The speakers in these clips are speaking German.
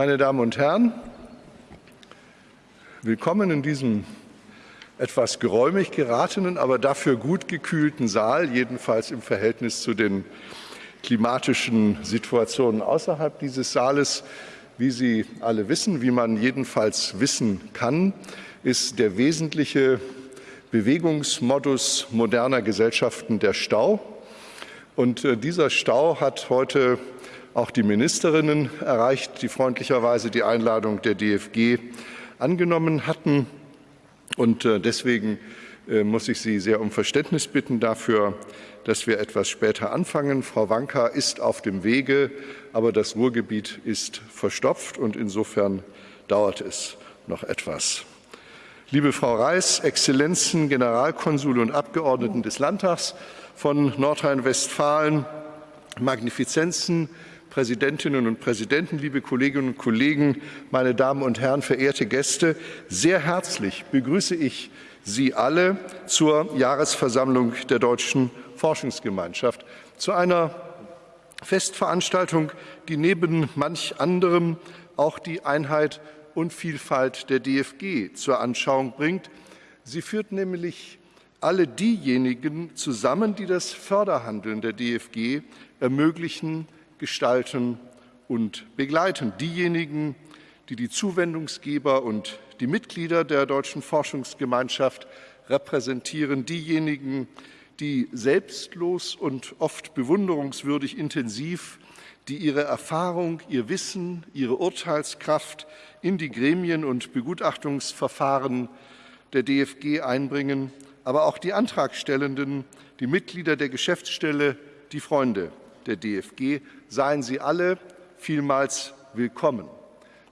Meine Damen und Herren, willkommen in diesem etwas geräumig geratenen, aber dafür gut gekühlten Saal, jedenfalls im Verhältnis zu den klimatischen Situationen außerhalb dieses Saales. Wie Sie alle wissen, wie man jedenfalls wissen kann, ist der wesentliche Bewegungsmodus moderner Gesellschaften der Stau. Und äh, dieser Stau hat heute auch die Ministerinnen erreicht, die freundlicherweise die Einladung der DFG angenommen hatten. Und äh, deswegen äh, muss ich Sie sehr um Verständnis bitten dafür, dass wir etwas später anfangen. Frau Wanka ist auf dem Wege, aber das Ruhrgebiet ist verstopft und insofern dauert es noch etwas. Liebe Frau Reis, Exzellenzen, Generalkonsule und Abgeordneten des Landtags von Nordrhein-Westfalen, Magnifizenzen, Präsidentinnen und Präsidenten, liebe Kolleginnen und Kollegen, meine Damen und Herren, verehrte Gäste, sehr herzlich begrüße ich Sie alle zur Jahresversammlung der Deutschen Forschungsgemeinschaft, zu einer Festveranstaltung, die neben manch anderem auch die Einheit und Vielfalt der DFG zur Anschauung bringt. Sie führt nämlich alle diejenigen zusammen, die das Förderhandeln der DFG ermöglichen, gestalten und begleiten. Diejenigen, die die Zuwendungsgeber und die Mitglieder der Deutschen Forschungsgemeinschaft repräsentieren, diejenigen, die selbstlos und oft bewunderungswürdig intensiv die ihre Erfahrung, ihr Wissen, ihre Urteilskraft in die Gremien und Begutachtungsverfahren der DFG einbringen, aber auch die Antragstellenden, die Mitglieder der Geschäftsstelle, die Freunde der DFG, seien Sie alle vielmals willkommen.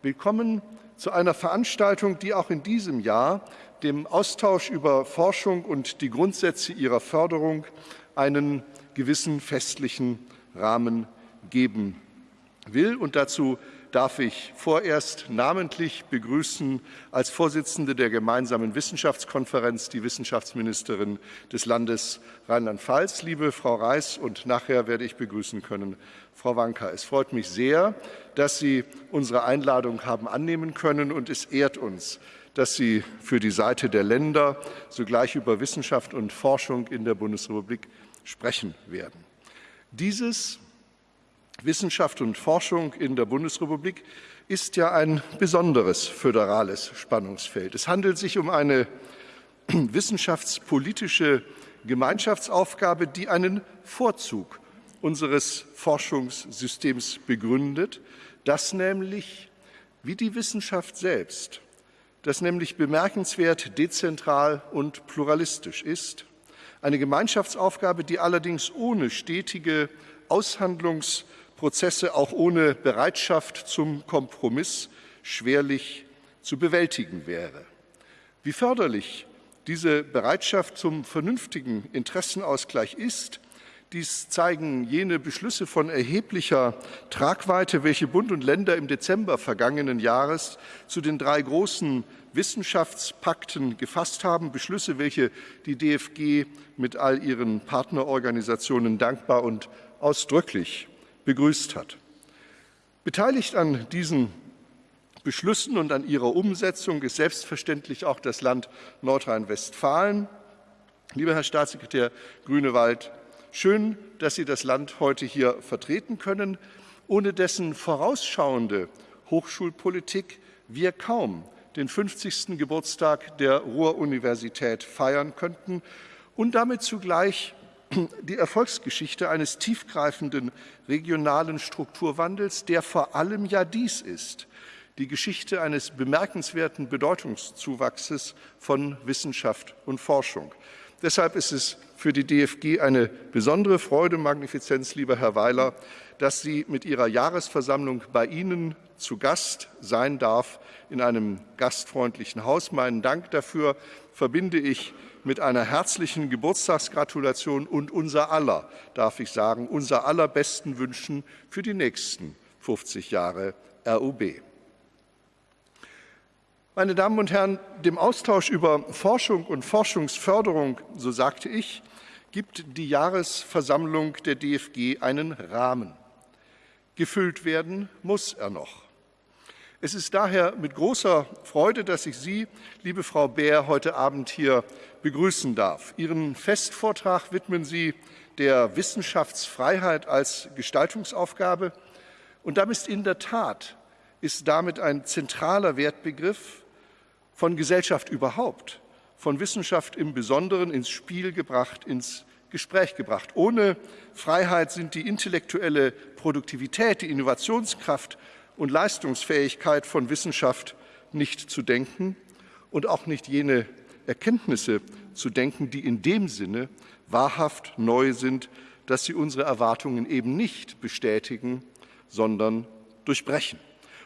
Willkommen zu einer Veranstaltung, die auch in diesem Jahr dem Austausch über Forschung und die Grundsätze ihrer Förderung einen gewissen festlichen Rahmen geben will. Und dazu darf ich vorerst namentlich begrüßen als Vorsitzende der gemeinsamen Wissenschaftskonferenz die Wissenschaftsministerin des Landes Rheinland-Pfalz, liebe Frau Reis, und nachher werde ich begrüßen können Frau Wanka. Es freut mich sehr, dass Sie unsere Einladung haben annehmen können, und es ehrt uns, dass Sie für die Seite der Länder sogleich über Wissenschaft und Forschung in der Bundesrepublik sprechen werden. Dieses Wissenschaft und Forschung in der Bundesrepublik ist ja ein besonderes föderales Spannungsfeld. Es handelt sich um eine wissenschaftspolitische Gemeinschaftsaufgabe, die einen Vorzug unseres Forschungssystems begründet, das nämlich, wie die Wissenschaft selbst, das nämlich bemerkenswert dezentral und pluralistisch ist, eine Gemeinschaftsaufgabe, die allerdings ohne stetige Aushandlungs- Prozesse auch ohne Bereitschaft zum Kompromiss schwerlich zu bewältigen wäre. Wie förderlich diese Bereitschaft zum vernünftigen Interessenausgleich ist, dies zeigen jene Beschlüsse von erheblicher Tragweite, welche Bund und Länder im Dezember vergangenen Jahres zu den drei großen Wissenschaftspakten gefasst haben. Beschlüsse, welche die DFG mit all ihren Partnerorganisationen dankbar und ausdrücklich begrüßt hat. Beteiligt an diesen Beschlüssen und an ihrer Umsetzung ist selbstverständlich auch das Land Nordrhein-Westfalen. Lieber Herr Staatssekretär Grünewald, schön, dass Sie das Land heute hier vertreten können, ohne dessen vorausschauende Hochschulpolitik wir kaum den 50. Geburtstag der Ruhr-Universität feiern könnten und damit zugleich die Erfolgsgeschichte eines tiefgreifenden regionalen Strukturwandels, der vor allem ja dies ist, die Geschichte eines bemerkenswerten Bedeutungszuwachses von Wissenschaft und Forschung. Deshalb ist es für die DFG eine besondere Freude, Magnifizenz, lieber Herr Weiler, dass sie mit ihrer Jahresversammlung bei Ihnen zu Gast sein darf in einem gastfreundlichen Haus. Meinen Dank dafür verbinde ich mit einer herzlichen Geburtstagsgratulation und unser aller, darf ich sagen, unser allerbesten Wünschen für die nächsten 50 Jahre RUB. Meine Damen und Herren, dem Austausch über Forschung und Forschungsförderung, so sagte ich, gibt die Jahresversammlung der DFG einen Rahmen. Gefüllt werden muss er noch. Es ist daher mit großer Freude, dass ich Sie, liebe Frau Bär, heute Abend hier begrüßen darf. Ihren Festvortrag widmen Sie der Wissenschaftsfreiheit als Gestaltungsaufgabe. Und damit ist in der Tat ist damit ein zentraler Wertbegriff von Gesellschaft überhaupt, von Wissenschaft im Besonderen ins Spiel gebracht, ins Gespräch gebracht. Ohne Freiheit sind die intellektuelle Produktivität, die Innovationskraft und Leistungsfähigkeit von Wissenschaft nicht zu denken und auch nicht jene Erkenntnisse zu denken, die in dem Sinne wahrhaft neu sind, dass sie unsere Erwartungen eben nicht bestätigen, sondern durchbrechen.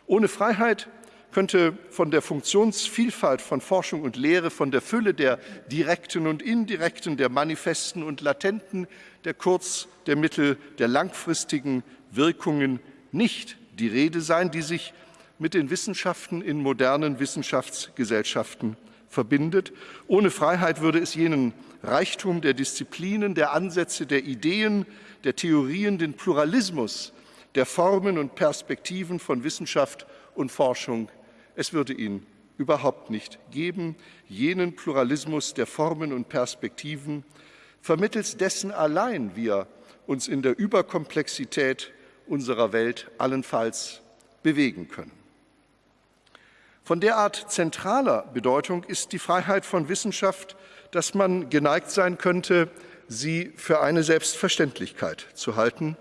Ohne Freiheit könnte von der Funktionsvielfalt von Forschung und Lehre, von der Fülle der direkten und indirekten, der manifesten und latenten, der kurz-, der mittel-, der langfristigen Wirkungen nicht die Rede sein, die sich mit den Wissenschaften in modernen Wissenschaftsgesellschaften verbindet. Ohne Freiheit würde es jenen Reichtum der Disziplinen, der Ansätze, der Ideen, der Theorien, den Pluralismus der Formen und Perspektiven von Wissenschaft und Forschung, es würde ihn überhaupt nicht geben, jenen Pluralismus der Formen und Perspektiven, vermittels dessen allein wir uns in der Überkomplexität unserer Welt allenfalls bewegen können. Von derart zentraler Bedeutung ist die Freiheit von Wissenschaft, dass man geneigt sein könnte, sie für eine Selbstverständlichkeit zu halten.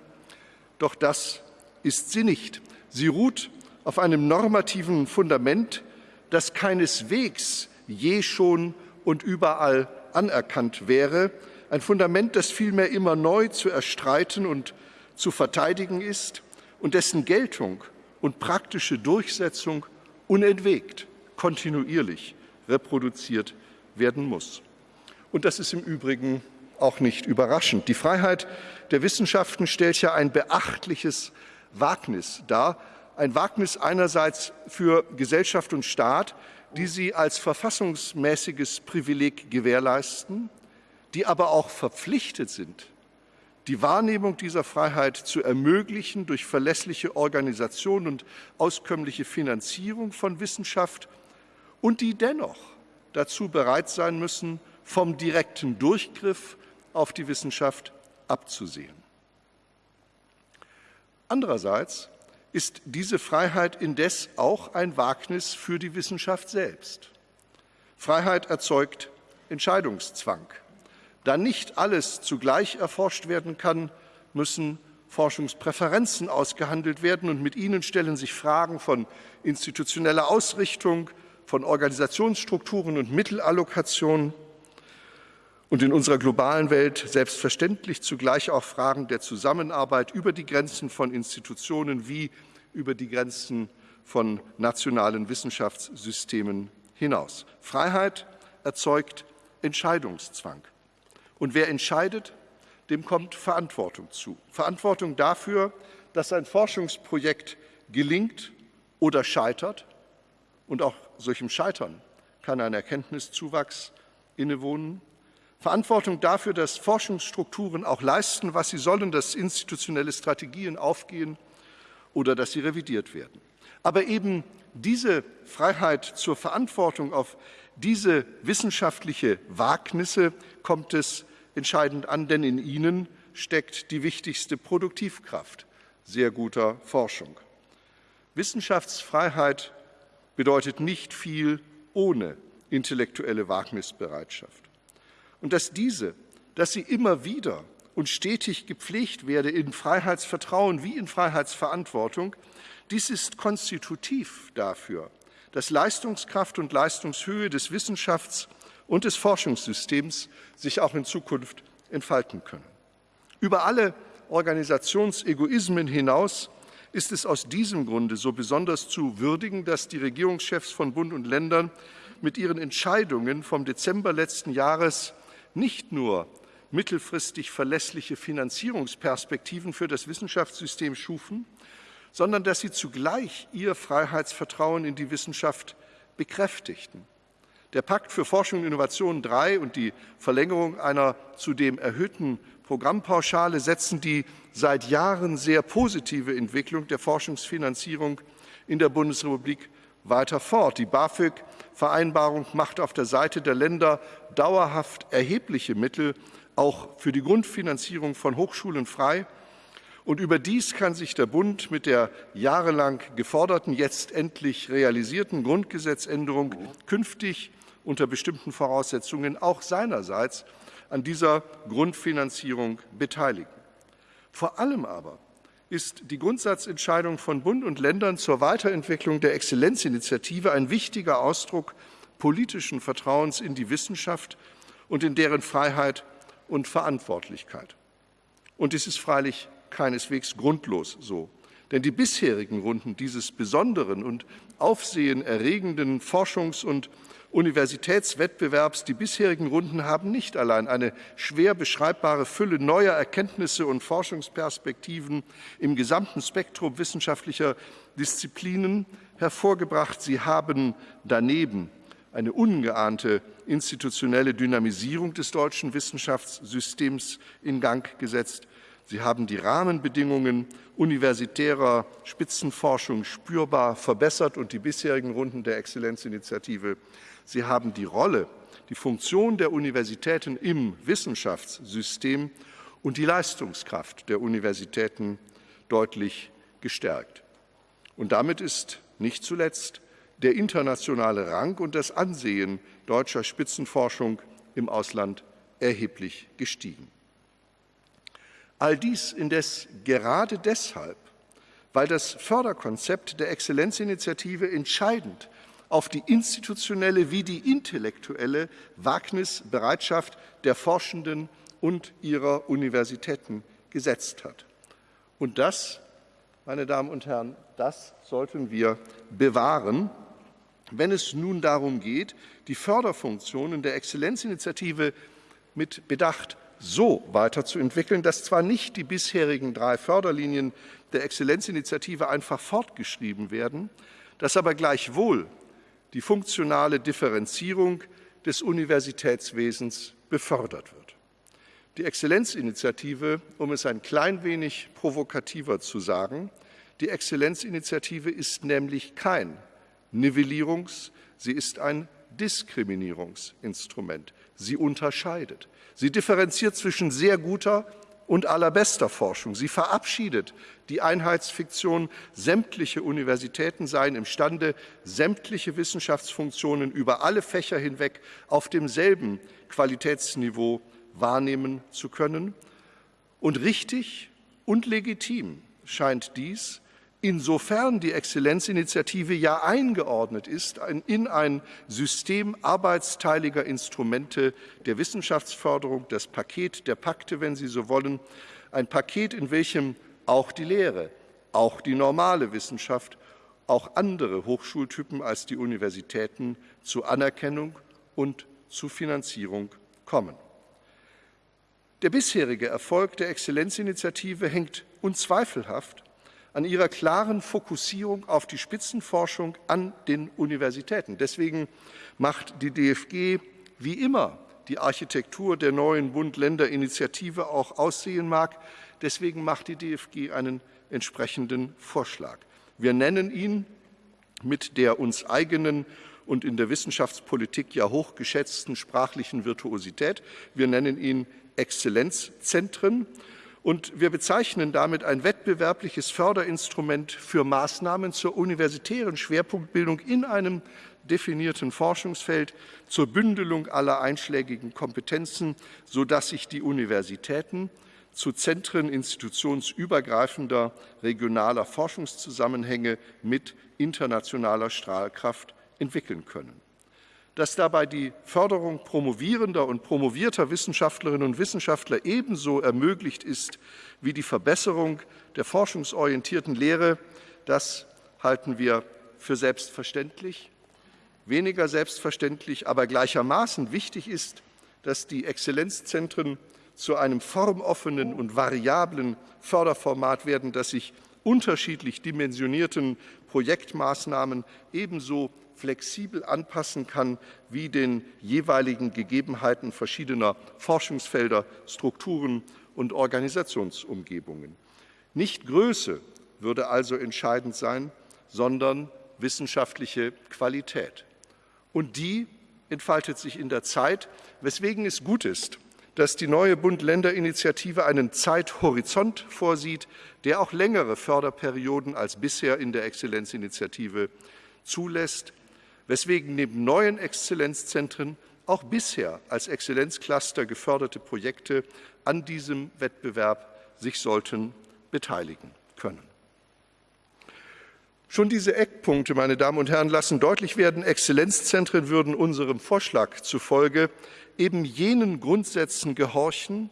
Doch das ist sie nicht. Sie ruht auf einem normativen Fundament, das keineswegs je schon und überall anerkannt wäre, ein Fundament, das vielmehr immer neu zu erstreiten und zu verteidigen ist und dessen Geltung und praktische Durchsetzung unentwegt, kontinuierlich reproduziert werden muss. Und das ist im Übrigen auch nicht überraschend. Die Freiheit der Wissenschaften stellt ja ein beachtliches Wagnis dar, ein Wagnis einerseits für Gesellschaft und Staat, die sie als verfassungsmäßiges Privileg gewährleisten, die aber auch verpflichtet sind, die Wahrnehmung dieser Freiheit zu ermöglichen durch verlässliche Organisation und auskömmliche Finanzierung von Wissenschaft und die dennoch dazu bereit sein müssen, vom direkten Durchgriff auf die Wissenschaft abzusehen. Andererseits ist diese Freiheit indes auch ein Wagnis für die Wissenschaft selbst. Freiheit erzeugt Entscheidungszwang. Da nicht alles zugleich erforscht werden kann, müssen Forschungspräferenzen ausgehandelt werden und mit ihnen stellen sich Fragen von institutioneller Ausrichtung, von Organisationsstrukturen und Mittelallokation und in unserer globalen Welt selbstverständlich zugleich auch Fragen der Zusammenarbeit über die Grenzen von Institutionen wie über die Grenzen von nationalen Wissenschaftssystemen hinaus. Freiheit erzeugt Entscheidungszwang. Und wer entscheidet, dem kommt Verantwortung zu. Verantwortung dafür, dass ein Forschungsprojekt gelingt oder scheitert. Und auch solchem Scheitern kann ein Erkenntniszuwachs innewohnen. Verantwortung dafür, dass Forschungsstrukturen auch leisten, was sie sollen, dass institutionelle Strategien aufgehen oder dass sie revidiert werden. Aber eben diese Freiheit zur Verantwortung auf diese wissenschaftliche Wagnisse kommt es entscheidend an, denn in ihnen steckt die wichtigste Produktivkraft sehr guter Forschung. Wissenschaftsfreiheit bedeutet nicht viel ohne intellektuelle Wagnisbereitschaft. Und dass diese, dass sie immer wieder und stetig gepflegt werde in Freiheitsvertrauen wie in Freiheitsverantwortung, dies ist konstitutiv dafür, dass Leistungskraft und Leistungshöhe des Wissenschafts- und des Forschungssystems sich auch in Zukunft entfalten können. Über alle Organisationsegoismen hinaus ist es aus diesem Grunde so besonders zu würdigen, dass die Regierungschefs von Bund und Ländern mit ihren Entscheidungen vom Dezember letzten Jahres nicht nur mittelfristig verlässliche Finanzierungsperspektiven für das Wissenschaftssystem schufen, sondern dass sie zugleich ihr Freiheitsvertrauen in die Wissenschaft bekräftigten. Der Pakt für Forschung und Innovation III und die Verlängerung einer zudem erhöhten Programmpauschale setzen die seit Jahren sehr positive Entwicklung der Forschungsfinanzierung in der Bundesrepublik weiter fort. Die BAföG-Vereinbarung macht auf der Seite der Länder dauerhaft erhebliche Mittel auch für die Grundfinanzierung von Hochschulen frei. Und überdies kann sich der Bund mit der jahrelang geforderten, jetzt endlich realisierten Grundgesetzänderung künftig unter bestimmten Voraussetzungen auch seinerseits an dieser Grundfinanzierung beteiligen. Vor allem aber ist die Grundsatzentscheidung von Bund und Ländern zur Weiterentwicklung der Exzellenzinitiative ein wichtiger Ausdruck politischen Vertrauens in die Wissenschaft und in deren Freiheit und Verantwortlichkeit. Und es ist freilich keineswegs grundlos so. Denn die bisherigen Runden dieses besonderen und aufsehenerregenden Forschungs- und Universitätswettbewerbs, die bisherigen Runden haben nicht allein eine schwer beschreibbare Fülle neuer Erkenntnisse und Forschungsperspektiven im gesamten Spektrum wissenschaftlicher Disziplinen hervorgebracht, sie haben daneben eine ungeahnte institutionelle Dynamisierung des deutschen Wissenschaftssystems in Gang gesetzt. Sie haben die Rahmenbedingungen universitärer Spitzenforschung spürbar verbessert und die bisherigen Runden der Exzellenzinitiative Sie haben die Rolle, die Funktion der Universitäten im Wissenschaftssystem und die Leistungskraft der Universitäten deutlich gestärkt. Und damit ist nicht zuletzt der internationale Rang und das Ansehen deutscher Spitzenforschung im Ausland erheblich gestiegen. All dies indes gerade deshalb, weil das Förderkonzept der Exzellenzinitiative entscheidend auf die institutionelle wie die intellektuelle Wagnisbereitschaft der Forschenden und ihrer Universitäten gesetzt hat. Und das, meine Damen und Herren, das sollten wir bewahren, wenn es nun darum geht, die Förderfunktionen der Exzellenzinitiative mit Bedacht so weiterzuentwickeln, dass zwar nicht die bisherigen drei Förderlinien der Exzellenzinitiative einfach fortgeschrieben werden, dass aber gleichwohl die funktionale Differenzierung des Universitätswesens befördert wird. Die Exzellenzinitiative, um es ein klein wenig provokativer zu sagen, die Exzellenzinitiative ist nämlich kein Nivellierungs-, sie ist ein Diskriminierungsinstrument. Sie unterscheidet. Sie differenziert zwischen sehr guter und allerbester Forschung. Sie verabschiedet die Einheitsfiktion, sämtliche Universitäten seien imstande, sämtliche Wissenschaftsfunktionen über alle Fächer hinweg auf demselben Qualitätsniveau wahrnehmen zu können. Und richtig und legitim scheint dies Insofern die Exzellenzinitiative ja eingeordnet ist in ein System arbeitsteiliger Instrumente der Wissenschaftsförderung, das Paket der Pakte, wenn Sie so wollen, ein Paket, in welchem auch die Lehre, auch die normale Wissenschaft, auch andere Hochschultypen als die Universitäten zu Anerkennung und zu Finanzierung kommen. Der bisherige Erfolg der Exzellenzinitiative hängt unzweifelhaft an ihrer klaren Fokussierung auf die Spitzenforschung an den Universitäten. Deswegen macht die DFG wie immer die Architektur der neuen Bund-Länder-Initiative auch aussehen mag. Deswegen macht die DFG einen entsprechenden Vorschlag. Wir nennen ihn mit der uns eigenen und in der Wissenschaftspolitik ja hochgeschätzten sprachlichen Virtuosität. Wir nennen ihn Exzellenzzentren. Und wir bezeichnen damit ein wettbewerbliches Förderinstrument für Maßnahmen zur universitären Schwerpunktbildung in einem definierten Forschungsfeld zur Bündelung aller einschlägigen Kompetenzen, sodass sich die Universitäten zu Zentren institutionsübergreifender regionaler Forschungszusammenhänge mit internationaler Strahlkraft entwickeln können dass dabei die Förderung promovierender und promovierter Wissenschaftlerinnen und Wissenschaftler ebenso ermöglicht ist wie die Verbesserung der forschungsorientierten Lehre, das halten wir für selbstverständlich. Weniger selbstverständlich, aber gleichermaßen wichtig ist, dass die Exzellenzzentren zu einem formoffenen und variablen Förderformat werden, das sich unterschiedlich dimensionierten Projektmaßnahmen ebenso flexibel anpassen kann wie den jeweiligen Gegebenheiten verschiedener Forschungsfelder, Strukturen und Organisationsumgebungen. Nicht Größe würde also entscheidend sein, sondern wissenschaftliche Qualität. Und die entfaltet sich in der Zeit, weswegen es gut ist, dass die neue Bund-Länder-Initiative einen Zeithorizont vorsieht, der auch längere Förderperioden als bisher in der Exzellenzinitiative zulässt, weswegen neben neuen Exzellenzzentren auch bisher als Exzellenzcluster geförderte Projekte an diesem Wettbewerb sich sollten beteiligen können. Schon diese Eckpunkte, meine Damen und Herren, lassen deutlich werden, Exzellenzzentren würden unserem Vorschlag zufolge eben jenen Grundsätzen gehorchen,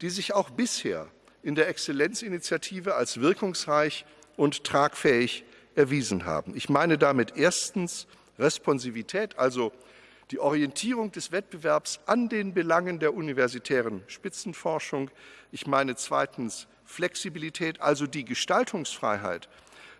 die sich auch bisher in der Exzellenzinitiative als wirkungsreich und tragfähig erwiesen haben. Ich meine damit erstens Responsivität, also die Orientierung des Wettbewerbs an den Belangen der universitären Spitzenforschung. Ich meine zweitens Flexibilität, also die Gestaltungsfreiheit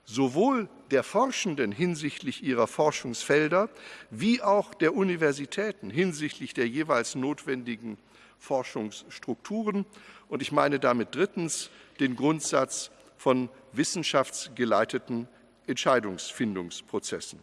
sowohl der Forschenden hinsichtlich ihrer Forschungsfelder wie auch der Universitäten hinsichtlich der jeweils notwendigen Forschungsstrukturen. Und ich meine damit drittens den Grundsatz von wissenschaftsgeleiteten Entscheidungsfindungsprozessen.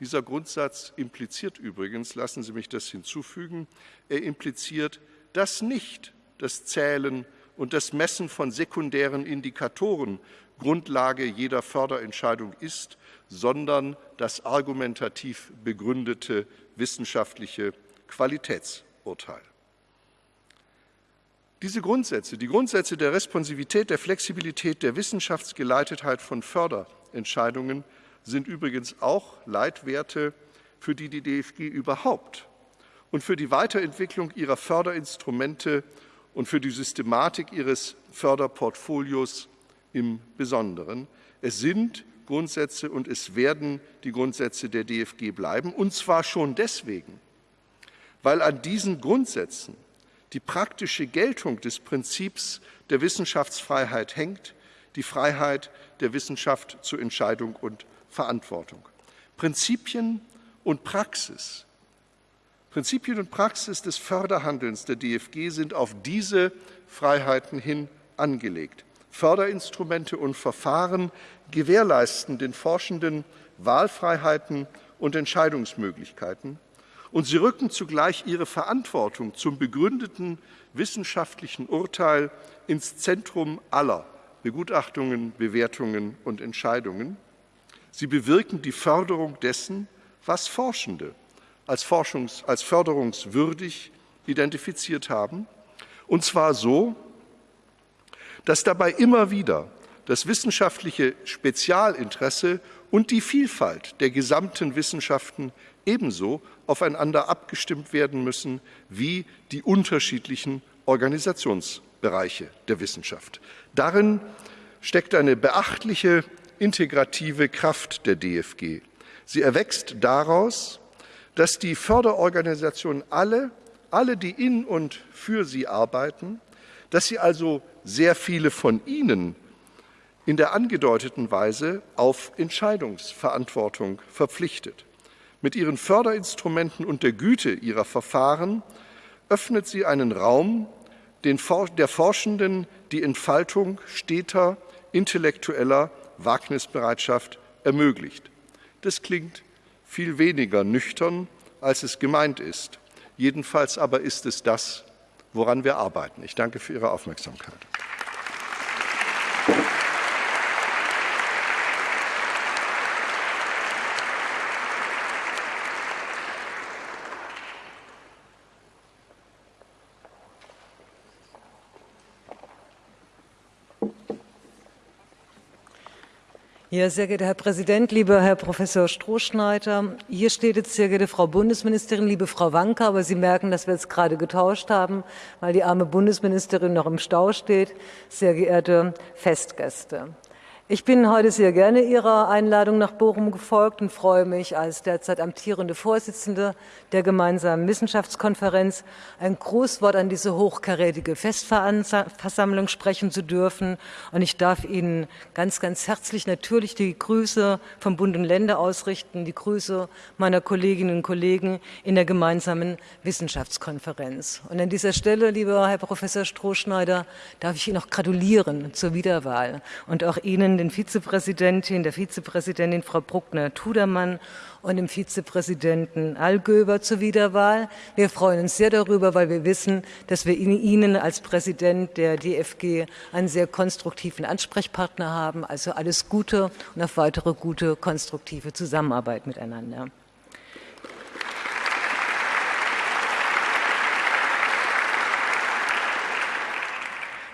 Dieser Grundsatz impliziert übrigens, lassen Sie mich das hinzufügen, er impliziert, dass nicht das Zählen und das Messen von sekundären Indikatoren Grundlage jeder Förderentscheidung ist, sondern das argumentativ begründete wissenschaftliche Qualitätsurteil. Diese Grundsätze, die Grundsätze der Responsivität, der Flexibilität, der Wissenschaftsgeleitetheit von Förderentscheidungen sind übrigens auch Leitwerte, für die die DFG überhaupt und für die Weiterentwicklung ihrer Förderinstrumente und für die Systematik ihres Förderportfolios im Besonderen. Es sind Grundsätze und es werden die Grundsätze der DFG bleiben, und zwar schon deswegen, weil an diesen Grundsätzen die praktische Geltung des Prinzips der Wissenschaftsfreiheit hängt, die Freiheit der Wissenschaft zur Entscheidung und Verantwortung. Prinzipien und Praxis, Prinzipien und Praxis des Förderhandelns der DFG sind auf diese Freiheiten hin angelegt. Förderinstrumente und Verfahren gewährleisten den Forschenden Wahlfreiheiten und Entscheidungsmöglichkeiten, und sie rücken zugleich ihre Verantwortung zum begründeten wissenschaftlichen Urteil ins Zentrum aller Begutachtungen, Bewertungen und Entscheidungen. Sie bewirken die Förderung dessen, was Forschende als, Forschungs-, als förderungswürdig identifiziert haben, und zwar so, dass dabei immer wieder das wissenschaftliche Spezialinteresse und die Vielfalt der gesamten Wissenschaften ebenso aufeinander abgestimmt werden müssen wie die unterschiedlichen Organisationsbereiche der Wissenschaft. Darin steckt eine beachtliche integrative Kraft der DFG. Sie erwächst daraus, dass die Förderorganisationen alle, alle, die in und für sie arbeiten, dass sie also sehr viele von ihnen in der angedeuteten Weise auf Entscheidungsverantwortung verpflichtet. Mit ihren Förderinstrumenten und der Güte ihrer Verfahren öffnet sie einen Raum, den der Forschenden die Entfaltung steter intellektueller Wagnisbereitschaft ermöglicht. Das klingt viel weniger nüchtern, als es gemeint ist. Jedenfalls aber ist es das, woran wir arbeiten. Ich danke für Ihre Aufmerksamkeit. Ja, sehr geehrter Herr Präsident, lieber Herr Professor Strohschneider, hier steht jetzt sehr geehrte Frau Bundesministerin, liebe Frau Wanka, aber Sie merken, dass wir jetzt gerade getauscht haben, weil die arme Bundesministerin noch im Stau steht. Sehr geehrte Festgäste. Ich bin heute sehr gerne Ihrer Einladung nach Bochum gefolgt und freue mich als derzeit amtierende Vorsitzende der gemeinsamen Wissenschaftskonferenz ein Grußwort an diese hochkarätige Festversammlung sprechen zu dürfen. Und ich darf Ihnen ganz, ganz herzlich natürlich die Grüße vom Bund und Länder ausrichten, die Grüße meiner Kolleginnen und Kollegen in der gemeinsamen Wissenschaftskonferenz. Und an dieser Stelle, lieber Herr Professor Strohschneider, darf ich Ihnen auch gratulieren zur Wiederwahl und auch Ihnen amtierenden Vizepräsidentin, der Vizepräsidentin Frau Bruckner-Tudermann und dem Vizepräsidenten Allgöber zur Wiederwahl. Wir freuen uns sehr darüber, weil wir wissen, dass wir Ihnen als Präsident der DFG einen sehr konstruktiven Ansprechpartner haben. Also alles Gute und auf weitere gute, konstruktive Zusammenarbeit miteinander.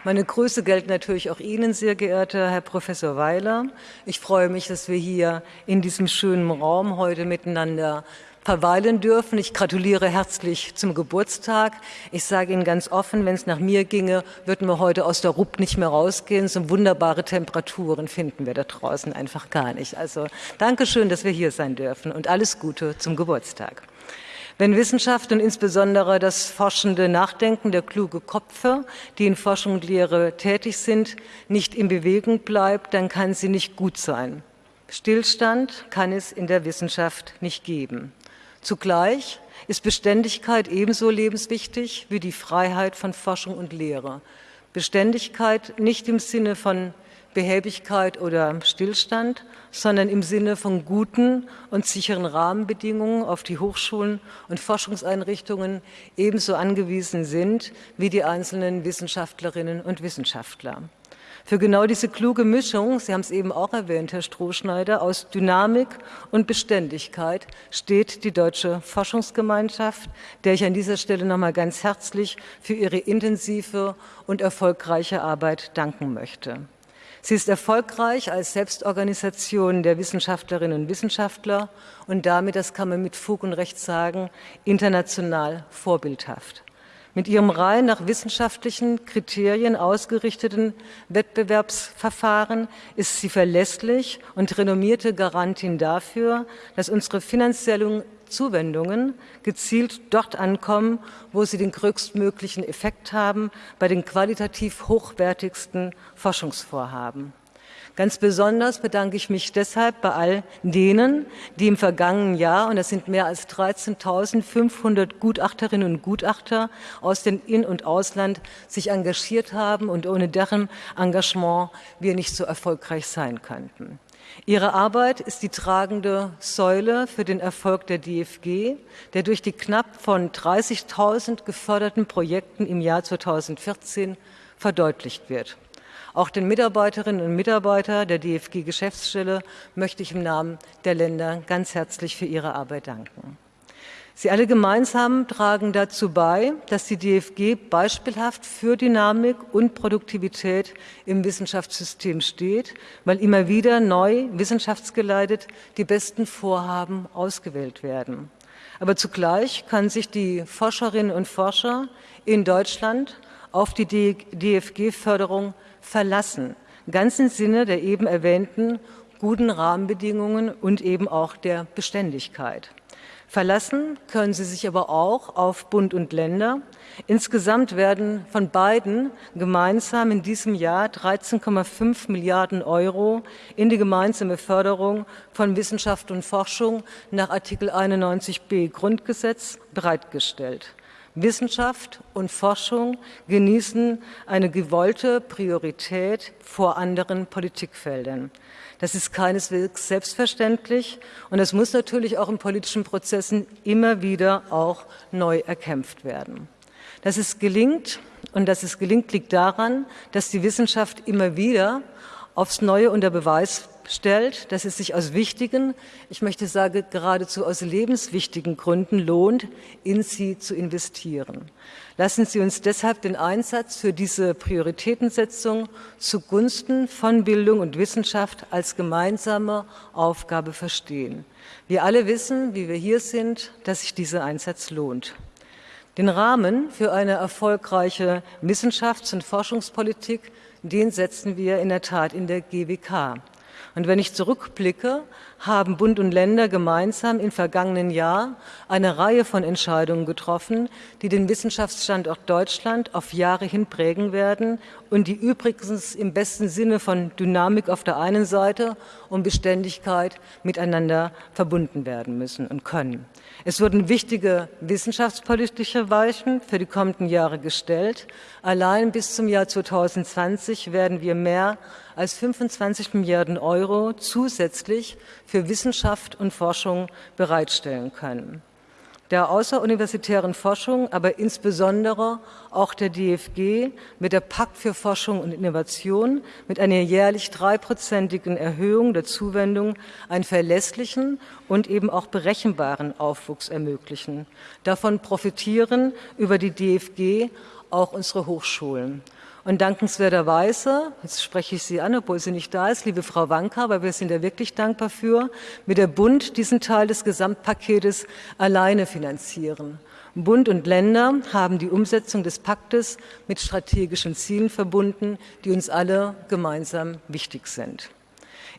Meine Grüße gelten natürlich auch Ihnen, sehr geehrter Herr Professor Weiler. Ich freue mich, dass wir hier in diesem schönen Raum heute miteinander verweilen dürfen. Ich gratuliere herzlich zum Geburtstag. Ich sage Ihnen ganz offen, wenn es nach mir ginge, würden wir heute aus der Rupp nicht mehr rausgehen. So wunderbare Temperaturen finden wir da draußen einfach gar nicht. Also Dankeschön, dass wir hier sein dürfen und alles Gute zum Geburtstag. Wenn Wissenschaft und insbesondere das forschende Nachdenken der kluge Köpfe, die in Forschung und Lehre tätig sind, nicht in Bewegung bleibt, dann kann sie nicht gut sein. Stillstand kann es in der Wissenschaft nicht geben. Zugleich ist Beständigkeit ebenso lebenswichtig wie die Freiheit von Forschung und Lehre. Beständigkeit nicht im Sinne von Behäbigkeit oder Stillstand, sondern im Sinne von guten und sicheren Rahmenbedingungen, auf die Hochschulen und Forschungseinrichtungen ebenso angewiesen sind wie die einzelnen Wissenschaftlerinnen und Wissenschaftler. Für genau diese kluge Mischung, Sie haben es eben auch erwähnt, Herr Strohschneider, aus Dynamik und Beständigkeit steht die Deutsche Forschungsgemeinschaft, der ich an dieser Stelle noch mal ganz herzlich für ihre intensive und erfolgreiche Arbeit danken möchte. Sie ist erfolgreich als Selbstorganisation der Wissenschaftlerinnen und Wissenschaftler und damit, das kann man mit Fug und Recht sagen, international vorbildhaft. Mit ihrem rein nach wissenschaftlichen Kriterien ausgerichteten Wettbewerbsverfahren ist sie verlässlich und renommierte Garantin dafür, dass unsere finanziellen Zuwendungen gezielt dort ankommen, wo sie den größtmöglichen Effekt haben, bei den qualitativ hochwertigsten Forschungsvorhaben. Ganz besonders bedanke ich mich deshalb bei all denen, die im vergangenen Jahr, und das sind mehr als 13.500 Gutachterinnen und Gutachter aus dem In- und Ausland, sich engagiert haben und ohne deren Engagement wir nicht so erfolgreich sein könnten. Ihre Arbeit ist die tragende Säule für den Erfolg der DFG, der durch die knapp von 30.000 geförderten Projekten im Jahr 2014 verdeutlicht wird. Auch den Mitarbeiterinnen und Mitarbeitern der DFG-Geschäftsstelle möchte ich im Namen der Länder ganz herzlich für ihre Arbeit danken. Sie alle gemeinsam tragen dazu bei, dass die DFG beispielhaft für Dynamik und Produktivität im Wissenschaftssystem steht, weil immer wieder neu wissenschaftsgeleitet die besten Vorhaben ausgewählt werden. Aber zugleich kann sich die Forscherinnen und Forscher in Deutschland auf die DFG-Förderung verlassen, ganz im Sinne der eben erwähnten guten Rahmenbedingungen und eben auch der Beständigkeit. Verlassen können sie sich aber auch auf Bund und Länder. Insgesamt werden von beiden gemeinsam in diesem Jahr 13,5 Milliarden Euro in die gemeinsame Förderung von Wissenschaft und Forschung nach Artikel 91b Grundgesetz bereitgestellt. Wissenschaft und Forschung genießen eine gewollte Priorität vor anderen Politikfeldern. Das ist keineswegs selbstverständlich und es muss natürlich auch in politischen Prozessen immer wieder auch neu erkämpft werden. Dass es gelingt und dass es gelingt, liegt daran, dass die Wissenschaft immer wieder aufs Neue unter Beweis stellt, dass es sich aus wichtigen, ich möchte sagen geradezu aus lebenswichtigen Gründen lohnt, in sie zu investieren. Lassen Sie uns deshalb den Einsatz für diese Prioritätensetzung zugunsten von Bildung und Wissenschaft als gemeinsame Aufgabe verstehen. Wir alle wissen, wie wir hier sind, dass sich dieser Einsatz lohnt. Den Rahmen für eine erfolgreiche Wissenschafts- und Forschungspolitik, den setzen wir in der Tat in der GWK. Und wenn ich zurückblicke, haben Bund und Länder gemeinsam im vergangenen Jahr eine Reihe von Entscheidungen getroffen, die den Wissenschaftsstandort Deutschland auf Jahre hin prägen werden und die übrigens im besten Sinne von Dynamik auf der einen Seite und Beständigkeit miteinander verbunden werden müssen und können. Es wurden wichtige wissenschaftspolitische Weichen für die kommenden Jahre gestellt. Allein bis zum Jahr 2020 werden wir mehr als 25 Milliarden Euro zusätzlich für Wissenschaft und Forschung bereitstellen können. Der außeruniversitären Forschung, aber insbesondere auch der DFG mit der Pakt für Forschung und Innovation mit einer jährlich dreiprozentigen Erhöhung der Zuwendung einen verlässlichen und eben auch berechenbaren Aufwuchs ermöglichen. Davon profitieren über die DFG auch unsere Hochschulen. Und dankenswerterweise, jetzt spreche ich Sie an, obwohl sie nicht da ist, liebe Frau Wanka, weil wir sind ja wirklich dankbar für, wird der Bund diesen Teil des Gesamtpaketes alleine finanzieren. Bund und Länder haben die Umsetzung des Paktes mit strategischen Zielen verbunden, die uns alle gemeinsam wichtig sind.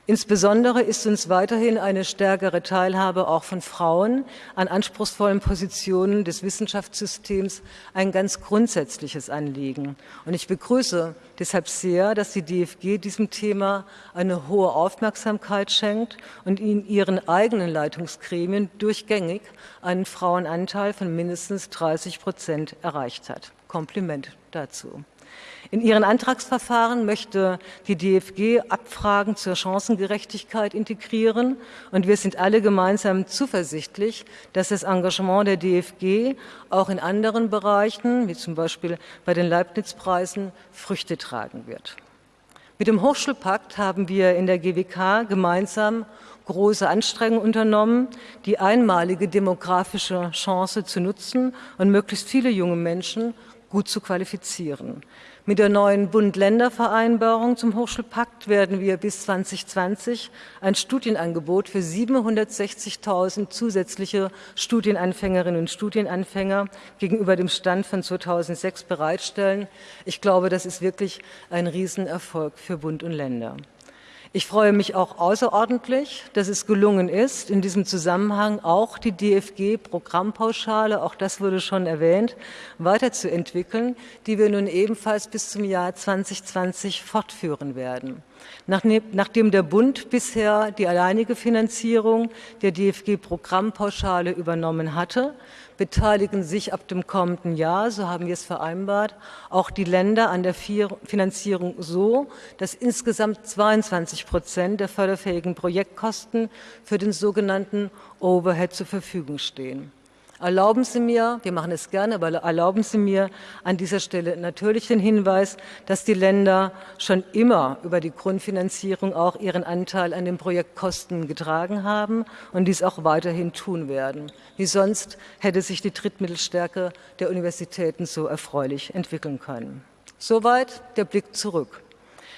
Insbesondere ist uns weiterhin eine stärkere Teilhabe auch von Frauen an anspruchsvollen Positionen des Wissenschaftssystems ein ganz grundsätzliches Anliegen. Und ich begrüße deshalb sehr, dass die DFG diesem Thema eine hohe Aufmerksamkeit schenkt und in ihren eigenen Leitungsgremien durchgängig einen Frauenanteil von mindestens 30 Prozent erreicht hat. Kompliment dazu. In ihren Antragsverfahren möchte die DFG Abfragen zur Chancengerechtigkeit integrieren und wir sind alle gemeinsam zuversichtlich, dass das Engagement der DFG auch in anderen Bereichen, wie zum Beispiel bei den Leibniz-Preisen, Früchte tragen wird. Mit dem Hochschulpakt haben wir in der GWK gemeinsam große Anstrengungen unternommen, die einmalige demografische Chance zu nutzen und möglichst viele junge Menschen gut zu qualifizieren. Mit der neuen Bund-Länder-Vereinbarung zum Hochschulpakt werden wir bis 2020 ein Studienangebot für 760.000 zusätzliche Studienanfängerinnen und Studienanfänger gegenüber dem Stand von 2006 bereitstellen. Ich glaube, das ist wirklich ein Riesenerfolg für Bund und Länder. Ich freue mich auch außerordentlich, dass es gelungen ist, in diesem Zusammenhang auch die DFG-Programmpauschale, auch das wurde schon erwähnt, weiterzuentwickeln, die wir nun ebenfalls bis zum Jahr 2020 fortführen werden. Nachdem der Bund bisher die alleinige Finanzierung der DFG-Programmpauschale übernommen hatte, beteiligen sich ab dem kommenden Jahr, so haben wir es vereinbart, auch die Länder an der Finanzierung so, dass insgesamt 22 Prozent der förderfähigen Projektkosten für den sogenannten Overhead zur Verfügung stehen. Erlauben Sie mir, wir machen es gerne, aber erlauben Sie mir an dieser Stelle natürlich den Hinweis, dass die Länder schon immer über die Grundfinanzierung auch ihren Anteil an den Projektkosten getragen haben und dies auch weiterhin tun werden. Wie sonst hätte sich die Drittmittelstärke der Universitäten so erfreulich entwickeln können. Soweit der Blick zurück.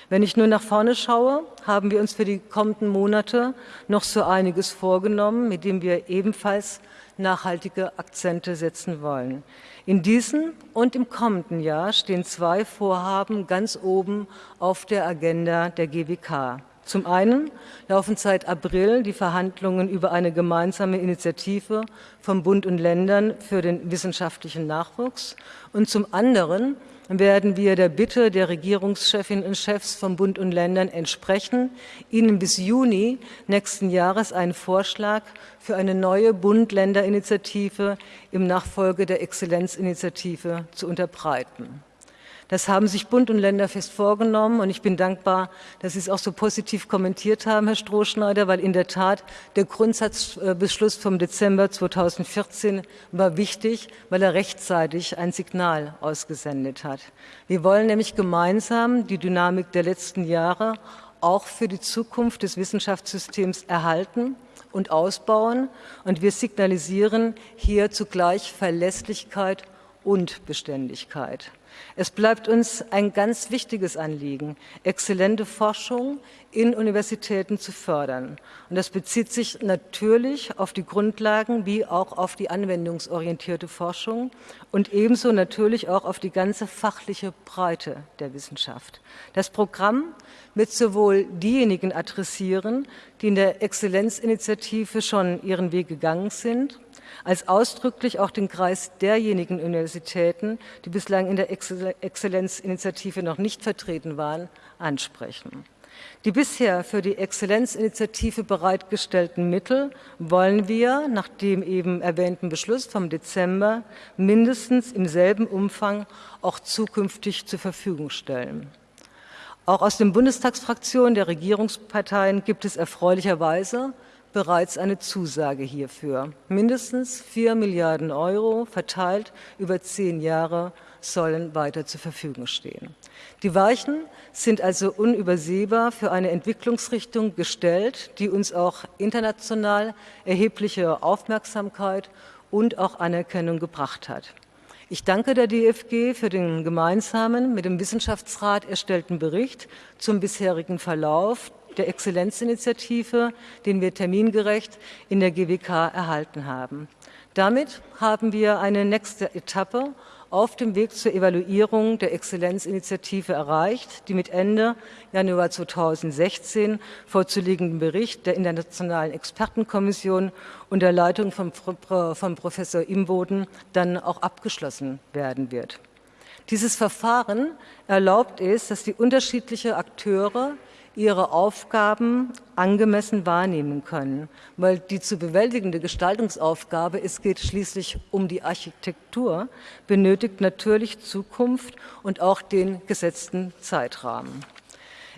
Wenn ich nur nach vorne schaue, haben wir uns für die kommenden Monate noch so einiges vorgenommen, mit dem wir ebenfalls nachhaltige Akzente setzen wollen. In diesem und im kommenden Jahr stehen zwei Vorhaben ganz oben auf der Agenda der GWK. Zum einen laufen seit April die Verhandlungen über eine gemeinsame Initiative von Bund und Ländern für den wissenschaftlichen Nachwuchs und zum anderen werden wir der Bitte der Regierungschefinnen und Chefs von Bund und Ländern entsprechen, ihnen bis Juni nächsten Jahres einen Vorschlag für eine neue Bund-Länder-Initiative im Nachfolge der Exzellenzinitiative zu unterbreiten. Das haben sich Bund und Länder fest vorgenommen und ich bin dankbar, dass Sie es auch so positiv kommentiert haben, Herr Strohschneider, weil in der Tat der Grundsatzbeschluss vom Dezember 2014 war wichtig, weil er rechtzeitig ein Signal ausgesendet hat. Wir wollen nämlich gemeinsam die Dynamik der letzten Jahre auch für die Zukunft des Wissenschaftssystems erhalten und ausbauen. Und wir signalisieren hier zugleich Verlässlichkeit und Beständigkeit. Es bleibt uns ein ganz wichtiges Anliegen, exzellente Forschung in Universitäten zu fördern. Und das bezieht sich natürlich auf die Grundlagen wie auch auf die anwendungsorientierte Forschung und ebenso natürlich auch auf die ganze fachliche Breite der Wissenschaft. Das Programm wird sowohl diejenigen adressieren, die in der Exzellenzinitiative schon ihren Weg gegangen sind, als ausdrücklich auch den Kreis derjenigen Universitäten, die bislang in der Exzellenzinitiative noch nicht vertreten waren, ansprechen. Die bisher für die Exzellenzinitiative bereitgestellten Mittel wollen wir nach dem eben erwähnten Beschluss vom Dezember mindestens im selben Umfang auch zukünftig zur Verfügung stellen. Auch aus den Bundestagsfraktionen der Regierungsparteien gibt es erfreulicherweise bereits eine Zusage hierfür. Mindestens 4 Milliarden Euro verteilt über zehn Jahre sollen weiter zur Verfügung stehen. Die Weichen sind also unübersehbar für eine Entwicklungsrichtung gestellt, die uns auch international erhebliche Aufmerksamkeit und auch Anerkennung gebracht hat. Ich danke der DFG für den gemeinsamen mit dem Wissenschaftsrat erstellten Bericht zum bisherigen Verlauf der Exzellenzinitiative, den wir termingerecht in der GWK erhalten haben. Damit haben wir eine nächste Etappe auf dem Weg zur Evaluierung der Exzellenzinitiative erreicht, die mit Ende Januar 2016 vorzuliegenden Bericht der Internationalen Expertenkommission unter Leitung von, von Professor Imboden dann auch abgeschlossen werden wird. Dieses Verfahren erlaubt es, dass die unterschiedlichen Akteure ihre Aufgaben angemessen wahrnehmen können. Weil die zu bewältigende Gestaltungsaufgabe, es geht schließlich um die Architektur, benötigt natürlich Zukunft und auch den gesetzten Zeitrahmen.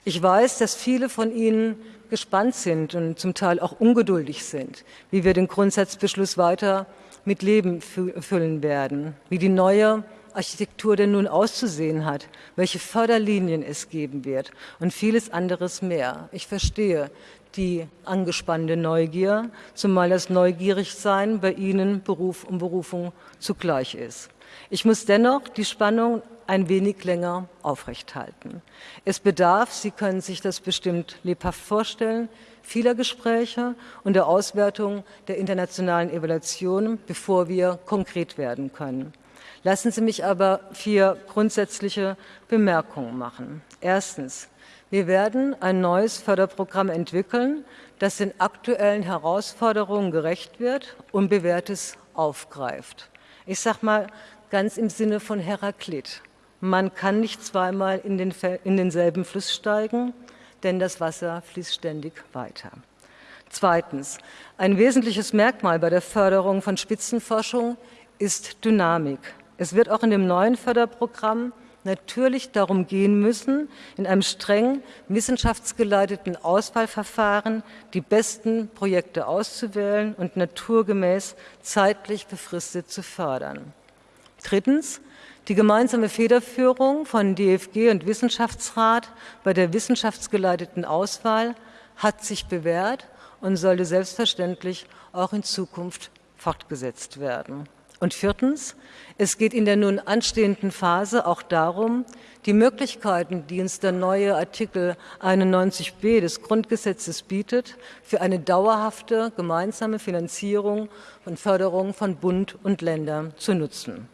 Ich weiß, dass viele von Ihnen gespannt sind und zum Teil auch ungeduldig sind, wie wir den Grundsatzbeschluss weiter mit Leben füllen werden, wie die neue Architektur denn nun auszusehen hat, welche Förderlinien es geben wird und vieles anderes mehr. Ich verstehe die angespannte Neugier, zumal das Neugierigsein bei Ihnen Beruf und Berufung zugleich ist. Ich muss dennoch die Spannung ein wenig länger aufrechthalten. Es bedarf, Sie können sich das bestimmt lebhaft vorstellen, vieler Gespräche und der Auswertung der internationalen Evaluation, bevor wir konkret werden können. Lassen Sie mich aber vier grundsätzliche Bemerkungen machen. Erstens. Wir werden ein neues Förderprogramm entwickeln, das den aktuellen Herausforderungen gerecht wird und Bewährtes aufgreift. Ich sage mal ganz im Sinne von Heraklit. Man kann nicht zweimal in, den, in denselben Fluss steigen, denn das Wasser fließt ständig weiter. Zweitens. Ein wesentliches Merkmal bei der Förderung von Spitzenforschung ist Dynamik. Es wird auch in dem neuen Förderprogramm natürlich darum gehen müssen, in einem streng wissenschaftsgeleiteten Auswahlverfahren die besten Projekte auszuwählen und naturgemäß zeitlich befristet zu fördern. Drittens. Die gemeinsame Federführung von DFG und Wissenschaftsrat bei der wissenschaftsgeleiteten Auswahl hat sich bewährt und sollte selbstverständlich auch in Zukunft fortgesetzt werden. Und viertens, es geht in der nun anstehenden Phase auch darum, die Möglichkeiten, die uns der neue Artikel 91b des Grundgesetzes bietet, für eine dauerhafte gemeinsame Finanzierung und Förderung von Bund und Ländern zu nutzen.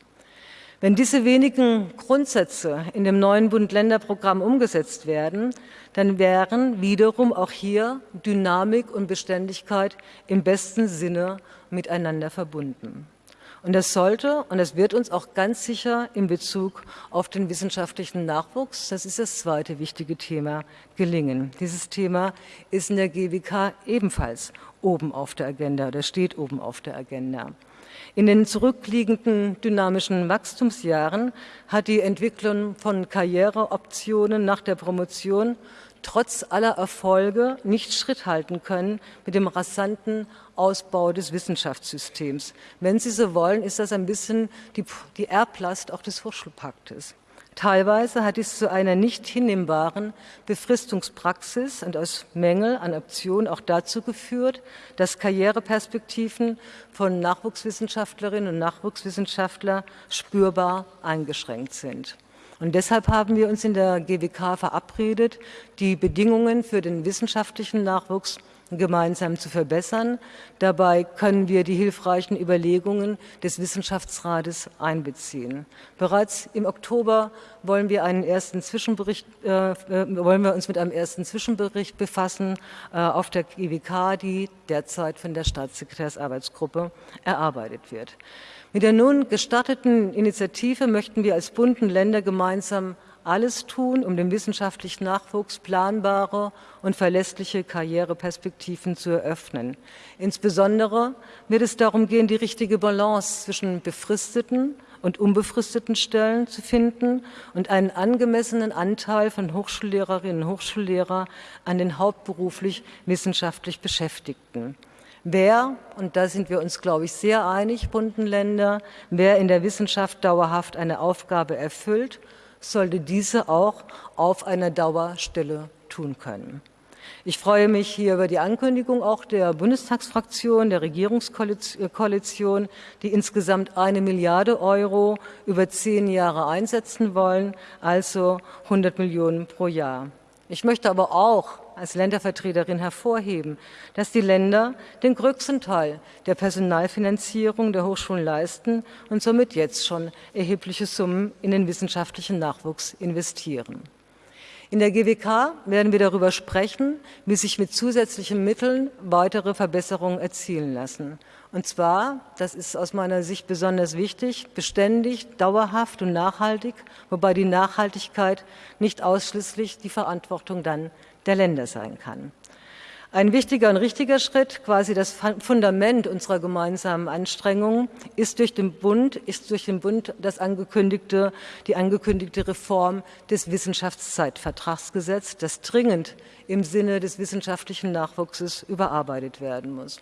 Wenn diese wenigen Grundsätze in dem neuen Bund-Länder-Programm umgesetzt werden, dann wären wiederum auch hier Dynamik und Beständigkeit im besten Sinne miteinander verbunden. Und das sollte und das wird uns auch ganz sicher in Bezug auf den wissenschaftlichen Nachwuchs, das ist das zweite wichtige Thema, gelingen. Dieses Thema ist in der GWK ebenfalls oben auf der Agenda oder steht oben auf der Agenda. In den zurückliegenden dynamischen Wachstumsjahren hat die Entwicklung von Karriereoptionen nach der Promotion trotz aller Erfolge nicht Schritt halten können mit dem rasanten Ausbau des Wissenschaftssystems. Wenn Sie so wollen, ist das ein bisschen die, die Erblast auch des Hochschulpaktes. Teilweise hat dies zu einer nicht hinnehmbaren Befristungspraxis und aus Mängel an Optionen auch dazu geführt, dass Karriereperspektiven von Nachwuchswissenschaftlerinnen und Nachwuchswissenschaftlern spürbar eingeschränkt sind. Und deshalb haben wir uns in der GWK verabredet, die Bedingungen für den wissenschaftlichen Nachwuchs gemeinsam zu verbessern. Dabei können wir die hilfreichen Überlegungen des Wissenschaftsrates einbeziehen. Bereits im Oktober wollen wir, einen ersten Zwischenbericht, äh, äh wollen wir uns mit einem ersten Zwischenbericht befassen äh, auf der GWK, die derzeit von der Staatssekretärsarbeitsgruppe erarbeitet wird. Mit der nun gestarteten Initiative möchten wir als Bund und Länder gemeinsam alles tun, um dem wissenschaftlichen Nachwuchs planbare und verlässliche Karriereperspektiven zu eröffnen. Insbesondere wird es darum gehen, die richtige Balance zwischen befristeten und unbefristeten Stellen zu finden und einen angemessenen Anteil von Hochschullehrerinnen und Hochschullehrern an den hauptberuflich wissenschaftlich Beschäftigten. Wer, und da sind wir uns, glaube ich, sehr einig, Bundenländer, wer in der Wissenschaft dauerhaft eine Aufgabe erfüllt sollte diese auch auf einer Dauerstelle tun können. Ich freue mich hier über die Ankündigung auch der Bundestagsfraktion, der Regierungskoalition, die insgesamt eine Milliarde Euro über zehn Jahre einsetzen wollen, also 100 Millionen pro Jahr. Ich möchte aber auch als Ländervertreterin hervorheben, dass die Länder den größten Teil der Personalfinanzierung der Hochschulen leisten und somit jetzt schon erhebliche Summen in den wissenschaftlichen Nachwuchs investieren. In der GWK werden wir darüber sprechen, wie sich mit zusätzlichen Mitteln weitere Verbesserungen erzielen lassen. Und zwar, das ist aus meiner Sicht besonders wichtig, beständig, dauerhaft und nachhaltig, wobei die Nachhaltigkeit nicht ausschließlich die Verantwortung dann der Länder sein kann. Ein wichtiger und richtiger Schritt, quasi das Fundament unserer gemeinsamen Anstrengungen, ist durch den Bund, ist durch den Bund das angekündigte, die angekündigte Reform des Wissenschaftszeitvertragsgesetzes, das dringend im Sinne des wissenschaftlichen Nachwuchses überarbeitet werden muss.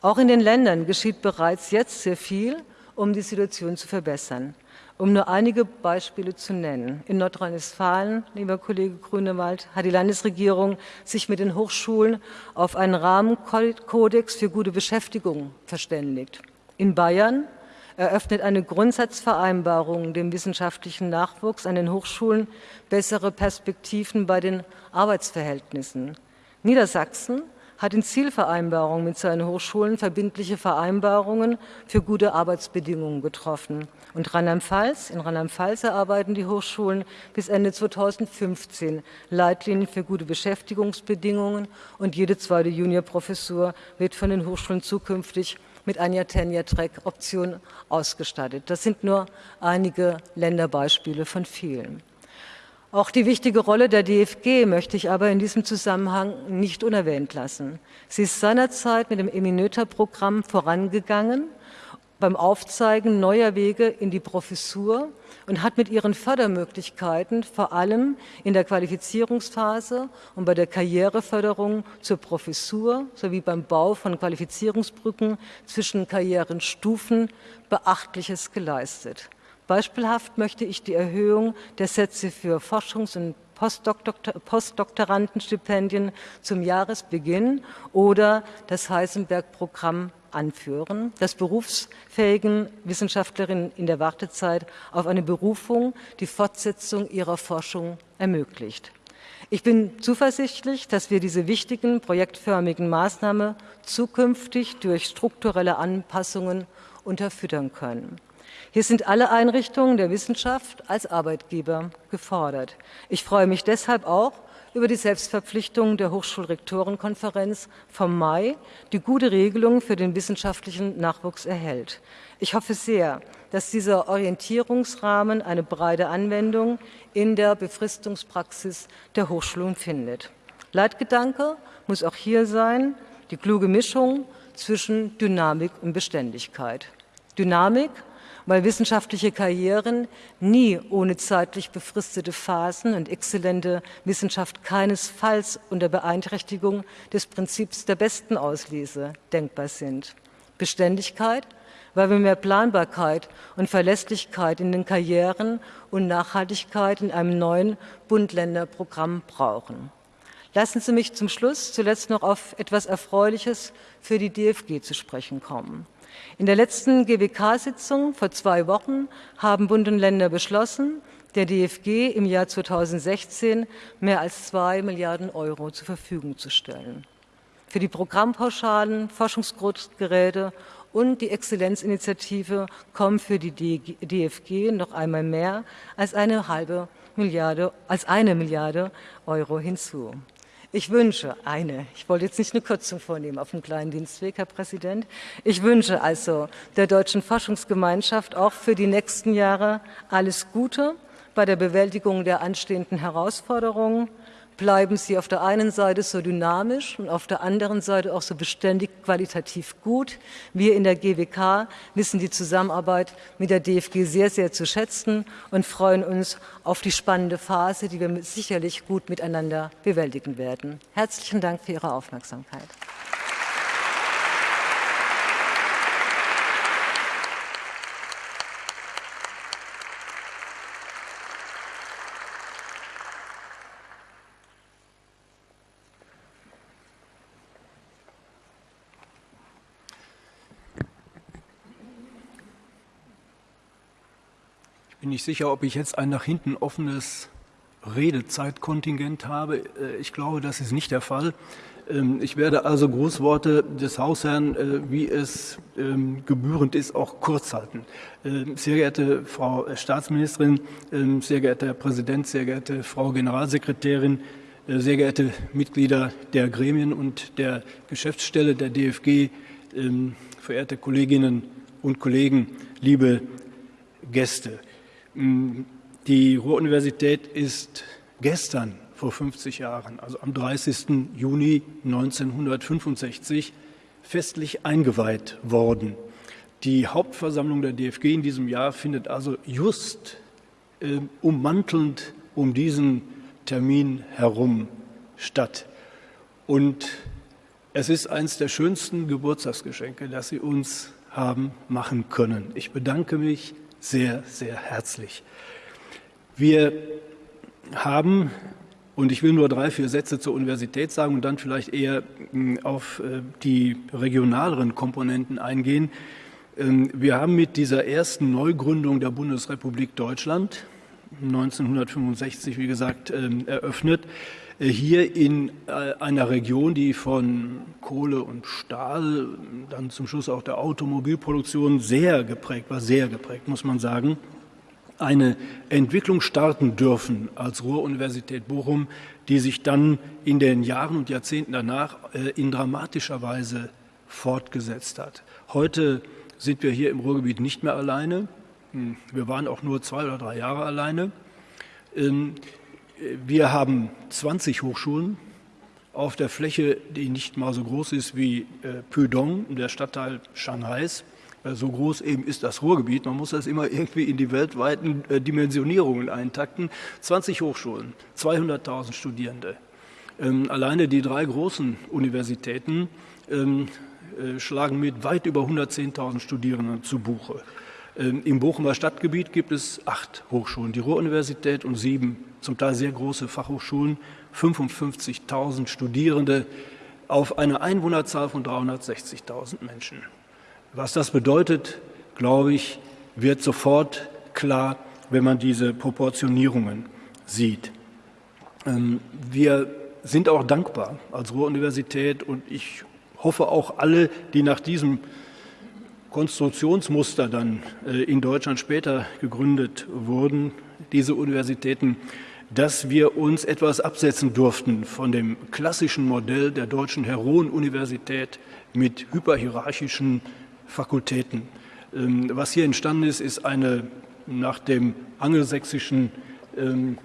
Auch in den Ländern geschieht bereits jetzt sehr viel, um die Situation zu verbessern. Um nur einige Beispiele zu nennen. In Nordrhein-Westfalen, lieber Kollege Grünewald, hat die Landesregierung sich mit den Hochschulen auf einen Rahmenkodex für gute Beschäftigung verständigt. In Bayern eröffnet eine Grundsatzvereinbarung dem wissenschaftlichen Nachwuchs an den Hochschulen bessere Perspektiven bei den Arbeitsverhältnissen. Niedersachsen hat in Zielvereinbarungen mit seinen Hochschulen verbindliche Vereinbarungen für gute Arbeitsbedingungen getroffen. Und Rheinland-Pfalz, in Rheinland-Pfalz erarbeiten die Hochschulen bis Ende 2015 Leitlinien für gute Beschäftigungsbedingungen und jede zweite Juniorprofessur wird von den Hochschulen zukünftig mit einer Tenure-Track-Option ausgestattet. Das sind nur einige Länderbeispiele von vielen. Auch die wichtige Rolle der DFG möchte ich aber in diesem Zusammenhang nicht unerwähnt lassen. Sie ist seinerzeit mit dem Eminöter-Programm vorangegangen beim Aufzeigen neuer Wege in die Professur und hat mit ihren Fördermöglichkeiten vor allem in der Qualifizierungsphase und bei der Karriereförderung zur Professur sowie beim Bau von Qualifizierungsbrücken zwischen Karrierenstufen Beachtliches geleistet. Beispielhaft möchte ich die Erhöhung der Sätze für Forschungs- und Postdoktorandenstipendien zum Jahresbeginn oder das Heisenberg-Programm anführen, das berufsfähigen Wissenschaftlerinnen in der Wartezeit auf eine Berufung die Fortsetzung ihrer Forschung ermöglicht. Ich bin zuversichtlich, dass wir diese wichtigen projektförmigen Maßnahmen zukünftig durch strukturelle Anpassungen unterfüttern können. Hier sind alle Einrichtungen der Wissenschaft als Arbeitgeber gefordert. Ich freue mich deshalb auch über die Selbstverpflichtung der Hochschulrektorenkonferenz vom Mai, die gute Regelungen für den wissenschaftlichen Nachwuchs erhält. Ich hoffe sehr, dass dieser Orientierungsrahmen eine breite Anwendung in der Befristungspraxis der Hochschulen findet. Leitgedanke muss auch hier sein, die kluge Mischung zwischen Dynamik und Beständigkeit. Dynamik weil wissenschaftliche Karrieren nie ohne zeitlich befristete Phasen und exzellente Wissenschaft keinesfalls unter Beeinträchtigung des Prinzips der besten Auslese denkbar sind. Beständigkeit, weil wir mehr Planbarkeit und Verlässlichkeit in den Karrieren und Nachhaltigkeit in einem neuen Bund-Länder-Programm brauchen. Lassen Sie mich zum Schluss zuletzt noch auf etwas Erfreuliches für die DFG zu sprechen kommen. In der letzten GWK-Sitzung vor zwei Wochen haben Bund und Länder beschlossen, der DFG im Jahr 2016 mehr als zwei Milliarden Euro zur Verfügung zu stellen. Für die Programmpauschalen, Forschungsgeräte und die Exzellenzinitiative kommen für die DFG noch einmal mehr als eine halbe Milliarde, als eine Milliarde Euro hinzu. Ich wünsche eine, ich wollte jetzt nicht eine Kürzung vornehmen auf dem kleinen Dienstweg, Herr Präsident, ich wünsche also der Deutschen Forschungsgemeinschaft auch für die nächsten Jahre alles Gute bei der Bewältigung der anstehenden Herausforderungen. Bleiben Sie auf der einen Seite so dynamisch und auf der anderen Seite auch so beständig qualitativ gut. Wir in der GWK wissen die Zusammenarbeit mit der DFG sehr, sehr zu schätzen und freuen uns auf die spannende Phase, die wir sicherlich gut miteinander bewältigen werden. Herzlichen Dank für Ihre Aufmerksamkeit. Bin nicht sicher, ob ich jetzt ein nach hinten offenes Redezeitkontingent habe. Äh, ich glaube, das ist nicht der Fall. Ähm, ich werde also Grußworte des Hausherrn, äh, wie es ähm, gebührend ist, auch kurz halten. Ähm, sehr geehrte Frau Staatsministerin, sehr geehrter Herr Präsident, sehr geehrte Frau Generalsekretärin, äh, sehr geehrte Mitglieder der Gremien und der Geschäftsstelle der DFG, verehrte Kolleginnen und Kollegen, liebe Gäste. Die Ruhr-Universität ist gestern vor 50 Jahren, also am 30. Juni 1965, festlich eingeweiht worden. Die Hauptversammlung der DFG in diesem Jahr findet also just äh, ummantelnd um diesen Termin herum statt. Und es ist eines der schönsten Geburtstagsgeschenke, das Sie uns haben machen können. Ich bedanke mich sehr, sehr herzlich. Wir haben, und ich will nur drei, vier Sätze zur Universität sagen und dann vielleicht eher hm, auf äh, die regionaleren Komponenten eingehen. Ähm, wir haben mit dieser ersten Neugründung der Bundesrepublik Deutschland 1965, wie gesagt, ähm, eröffnet, hier in äh, einer Region, die von Kohle und Stahl, dann zum Schluss auch der Automobilproduktion sehr geprägt war, sehr geprägt, muss man sagen, eine Entwicklung starten dürfen als Ruhr-Universität Bochum, die sich dann in den Jahren und Jahrzehnten danach äh, in dramatischer Weise fortgesetzt hat. Heute sind wir hier im Ruhrgebiet nicht mehr alleine. Hm, wir waren auch nur zwei oder drei Jahre alleine. Wir haben 20 Hochschulen auf der Fläche, die nicht mal so groß ist wie äh, Pudong, der Stadtteil Shanghais. Äh, so groß eben ist das Ruhrgebiet. Man muss das immer irgendwie in die weltweiten äh, Dimensionierungen eintakten. 20 Hochschulen, 200.000 Studierende. Ähm, alleine die drei großen Universitäten ähm, äh, schlagen mit weit über 110.000 Studierenden zu Buche. Ähm, Im Bochumer Stadtgebiet gibt es acht Hochschulen, die Ruhr-Universität und sieben zum Teil sehr große Fachhochschulen, 55.000 Studierende auf eine Einwohnerzahl von 360.000 Menschen. Was das bedeutet, glaube ich, wird sofort klar, wenn man diese Proportionierungen sieht. Ähm, wir sind auch dankbar als Ruhr-Universität und ich hoffe auch alle, die nach diesem Konstruktionsmuster dann äh, in Deutschland später gegründet wurden, diese Universitäten, dass wir uns etwas absetzen durften von dem klassischen Modell der deutschen Heroen-Universität mit hyperhierarchischen Fakultäten. Ähm, was hier entstanden ist, ist eine nach dem angelsächsischen ähm,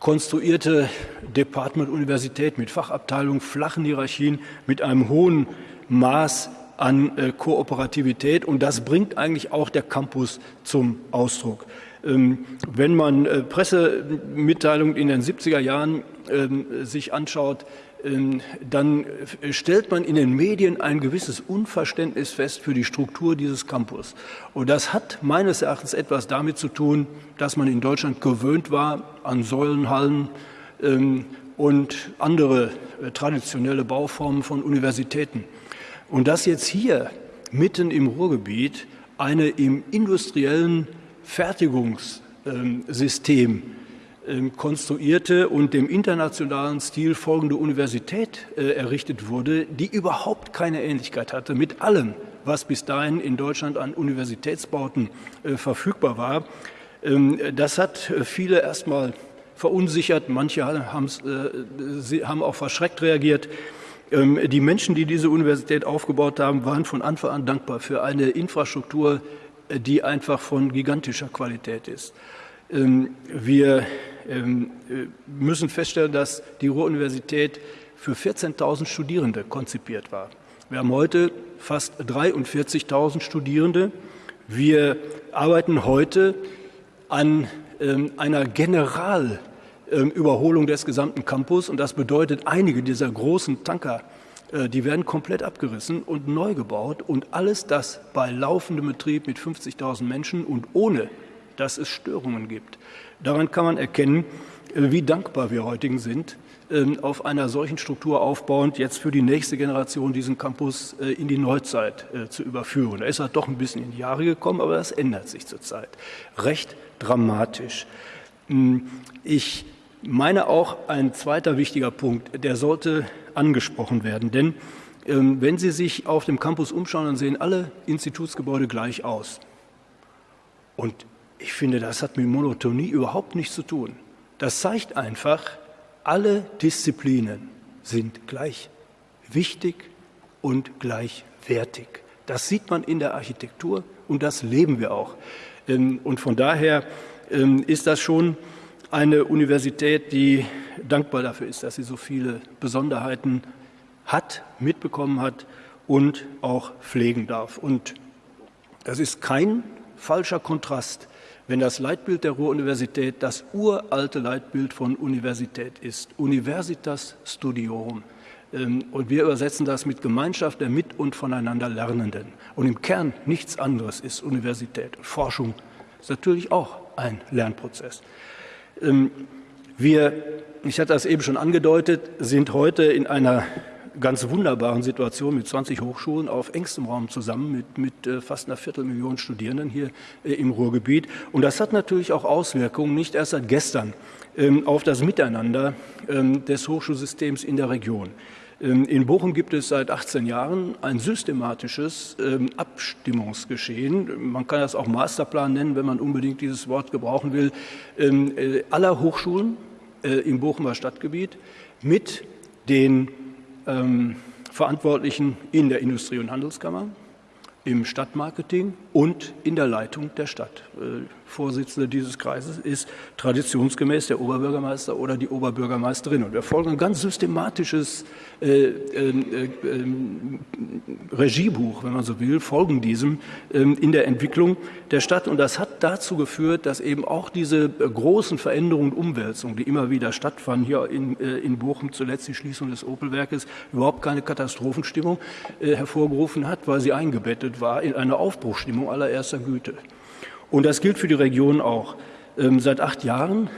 konstruierte Department-Universität mit Fachabteilung, flachen Hierarchien, mit einem hohen Maß an äh, Kooperativität und das bringt eigentlich auch der Campus zum Ausdruck. Ähm, wenn man äh, Pressemitteilungen in den 70er Jahren ähm, sich anschaut, ähm, dann äh, stellt man in den Medien ein gewisses Unverständnis fest für die Struktur dieses Campus. Und das hat meines Erachtens etwas damit zu tun, dass man in Deutschland gewöhnt war an Säulenhallen und andere traditionelle Bauformen von Universitäten. Und dass jetzt hier mitten im Ruhrgebiet eine im industriellen Fertigungsbereich System ähm, konstruierte und dem internationalen Stil folgende Universität äh, errichtet wurde, die überhaupt keine Ähnlichkeit hatte mit allem, was bis dahin in Deutschland an Universitätsbauten äh, verfügbar war. Ähm, das hat äh, viele erstmal verunsichert, manche haben auch verschreckt reagiert. Ähm, die Menschen, die diese Universität aufgebaut haben, waren von Anfang an dankbar für eine Infrastruktur, die einfach von gigantischer Qualität ist. Wir ähm, äh, müssen feststellen, dass die Ruhr-Universität für 14.000 Studierende konzipiert war. Wir haben heute fast 43.000 Studierende. Wir arbeiten heute an ähm, einer Generalüberholung des gesamten Campus und das bedeutet, einige dieser großen Tanker, die werden komplett abgerissen und neu gebaut und alles das bei laufendem Betrieb mit 50.000 Menschen und ohne, dass es Störungen gibt. Daran kann man erkennen, äh, wie dankbar wir heutigen sind, ähm, auf einer solchen Struktur aufbauend, jetzt für die nächste Generation diesen Campus äh, in die Neuzeit äh, zu überführen. Er ist halt doch ein bisschen in die Jahre gekommen, aber das ändert sich zurzeit. Recht dramatisch. Hm, ich meine auch ein zweiter wichtiger Punkt, der sollte angesprochen werden, denn ähm, wenn Sie sich auf dem Campus umschauen, dann sehen alle Institutsgebäude gleich aus. Und ich finde, das hat mit Monotonie überhaupt nichts zu tun. Das zeigt einfach, alle Disziplinen sind gleich wichtig und gleichwertig. Das sieht man in der Architektur und das leben wir auch. Ähm, und von daher ähm, ist das schon eine Universität, die dankbar dafür ist, dass sie so viele Besonderheiten hat, mitbekommen hat und auch pflegen darf. Und das ist kein falscher Kontrast wenn das Leitbild der Ruhr-Universität das uralte Leitbild von Universität ist, Universitas Studiorum. Ähm, und wir übersetzen das mit Gemeinschaft der mit und voneinander Lernenden. Und im Kern nichts anderes ist Universität. Forschung ist natürlich auch ein Lernprozess. Ähm, wir, ich hatte das eben schon angedeutet, sind heute in einer ganz wunderbaren Situation mit 20 Hochschulen auf engstem Raum zusammen mit, mit äh, fast einer Viertelmillion Studierenden hier äh, im Ruhrgebiet. Und das hat natürlich auch Auswirkungen, nicht erst seit gestern, ähm, auf das Miteinander ähm, des Hochschulsystems in der Region. Ähm, in Bochum gibt es seit 18 Jahren ein systematisches Abstimmungsgeschehen. Man kann das auch Masterplan nennen, wenn man unbedingt dieses Wort gebrauchen will, äh, aller Hochschulen im Bochumer Stadtgebiet mit den ähm, Verantwortlichen in der Industrie- und Handelskammer, im Stadtmarketing und in der Leitung der Stadt. Äh, Vorsitzende dieses Kreises ist traditionsgemäß der Oberbürgermeister oder die Oberbürgermeisterin. Und wir folgen ein ganz systematisches äh, äh, äh, Regiebuch, wenn man so will, folgen diesem ähm, in der Entwicklung der Stadt. Und das hat dazu geführt, dass eben auch diese großen Veränderungen und Umwälzungen, die immer wieder stattfanden, hier in, äh, in Bochum zuletzt die Schließung des Opelwerkes, überhaupt keine Katastrophenstimmung äh, hervorgerufen hat, weil sie eingebettet war in eine Aufbruchstimmung allererster Güte. Und das gilt für die Region auch. Ähm, seit acht Jahren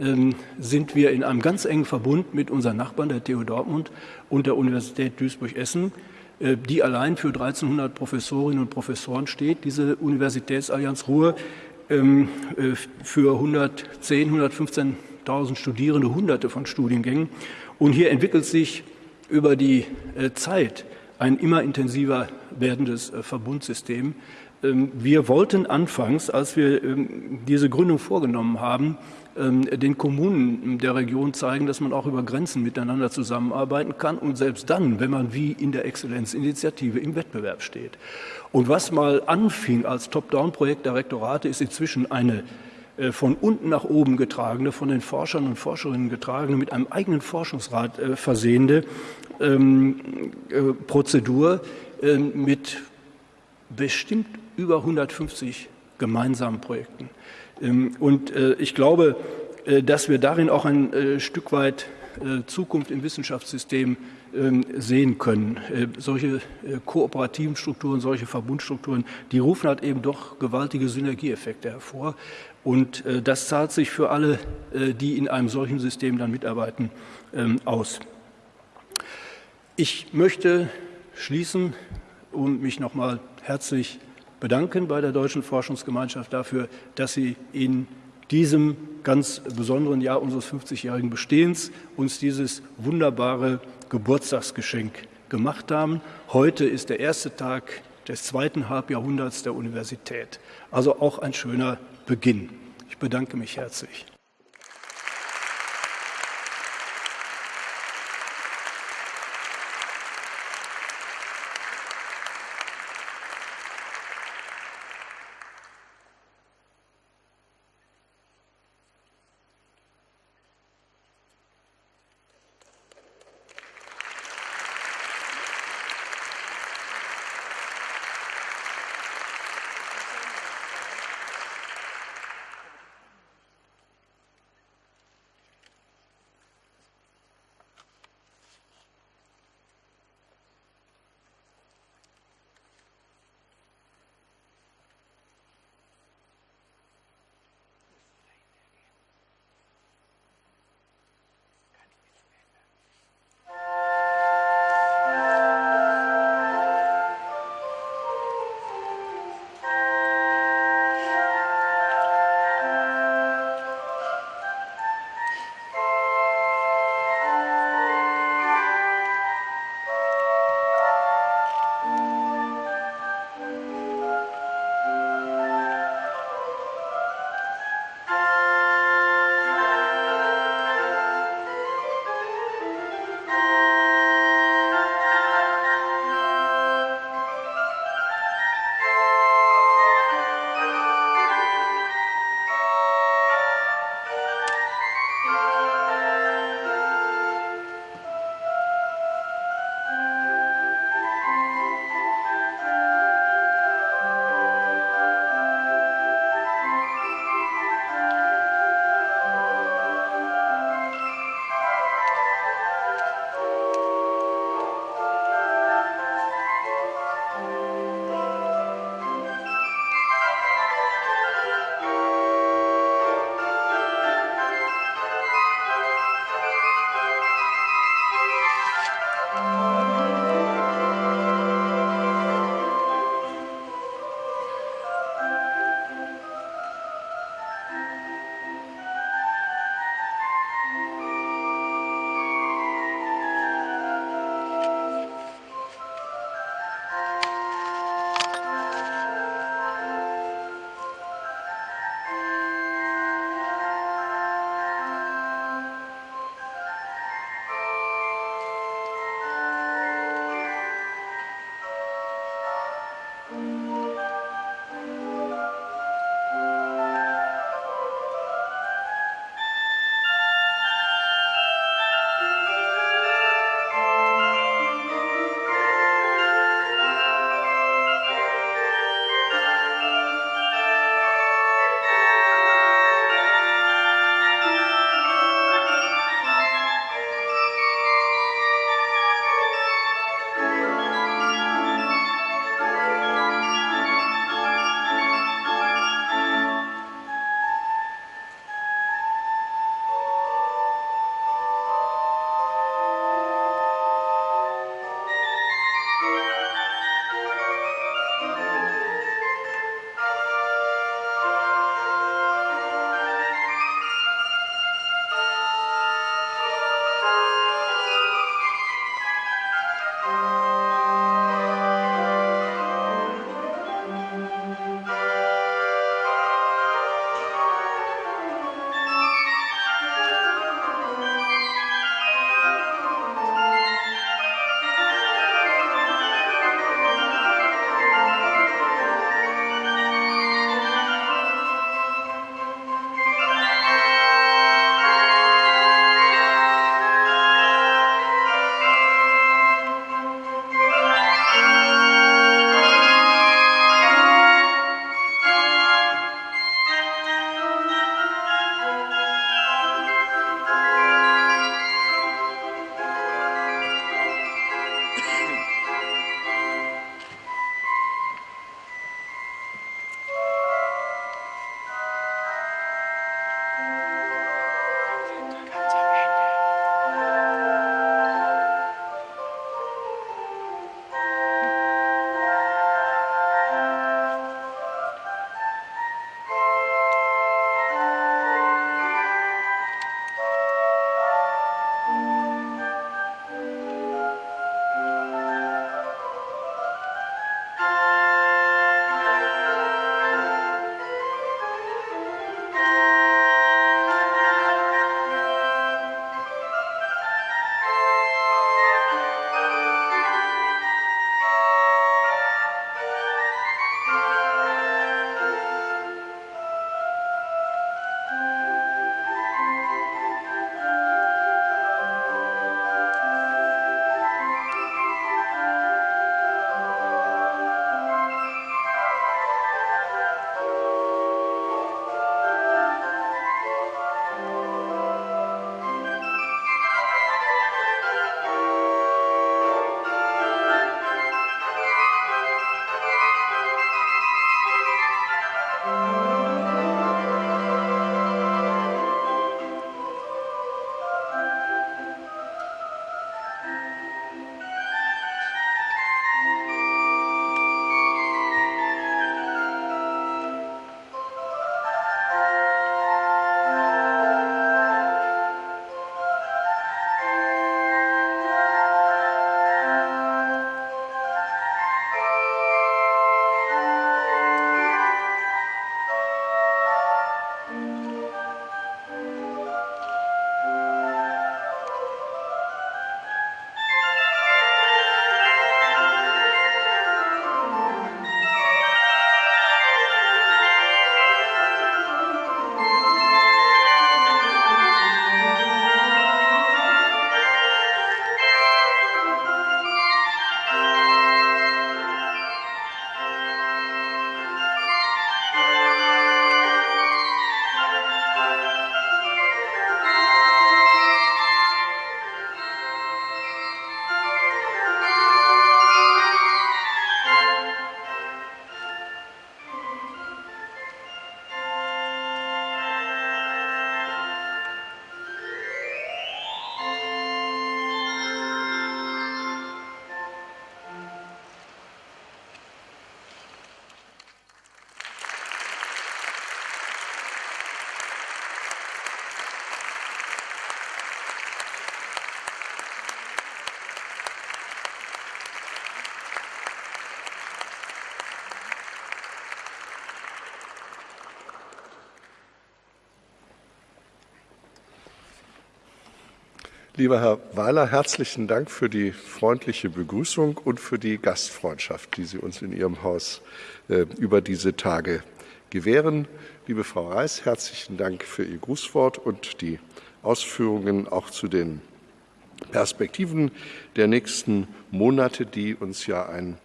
ähm, sind wir in einem ganz engen Verbund mit unseren Nachbarn, der TU Dortmund und der Universität Duisburg-Essen, äh, die allein für 1300 Professorinnen und Professoren steht. Diese Universitätsallianz Ruhr ähm, äh, für 110, 115.000 Studierende, hunderte von Studiengängen. Und hier entwickelt sich über die äh, Zeit ein immer intensiver werdendes Verbundsystem, wir wollten anfangs, als wir ähm, diese Gründung vorgenommen haben, ähm, den Kommunen der Region zeigen, dass man auch über Grenzen miteinander zusammenarbeiten kann und selbst dann, wenn man wie in der Exzellenzinitiative im Wettbewerb steht. Und was mal anfing als Top-Down-Projekt der Rektorate, ist inzwischen eine äh, von unten nach oben getragene, von den Forschern und Forscherinnen getragene, mit einem eigenen Forschungsrat äh, versehende ähm, äh, Prozedur mit bestimmt über 150 gemeinsamen Projekten. Ähm, und äh, ich glaube, äh, dass wir darin auch ein äh, Stück weit Zukunft im Wissenschaftssystem ähm, sehen können. Solche kooperativen Strukturen, solche Verbundstrukturen, die rufen halt eben doch gewaltige Synergieeffekte hervor. Und das zahlt sich für alle, die in einem solchen System dann mitarbeiten, ähm, aus. Ich möchte schließen und mich noch mal herzlich bedanken bei der Deutschen Forschungsgemeinschaft dafür, dass sie in diesem ganz besonderen Jahr unseres 50-jährigen Bestehens uns dieses wunderbare Geburtstagsgeschenk gemacht haben. Heute ist der erste Tag des zweiten Halbjahrhunderts der Universität. Also auch ein schöner Beginn. Ich bedanke mich herzlich. Lieber Herr Weiler, herzlichen Dank für die freundliche Begrüßung und für die Gastfreundschaft, die Sie uns in Ihrem Haus äh, über diese Tage gewähren. Liebe Frau Reis, herzlichen Dank für Ihr Grußwort und die Ausführungen auch zu den Perspektiven der nächsten Monate, die uns ja ein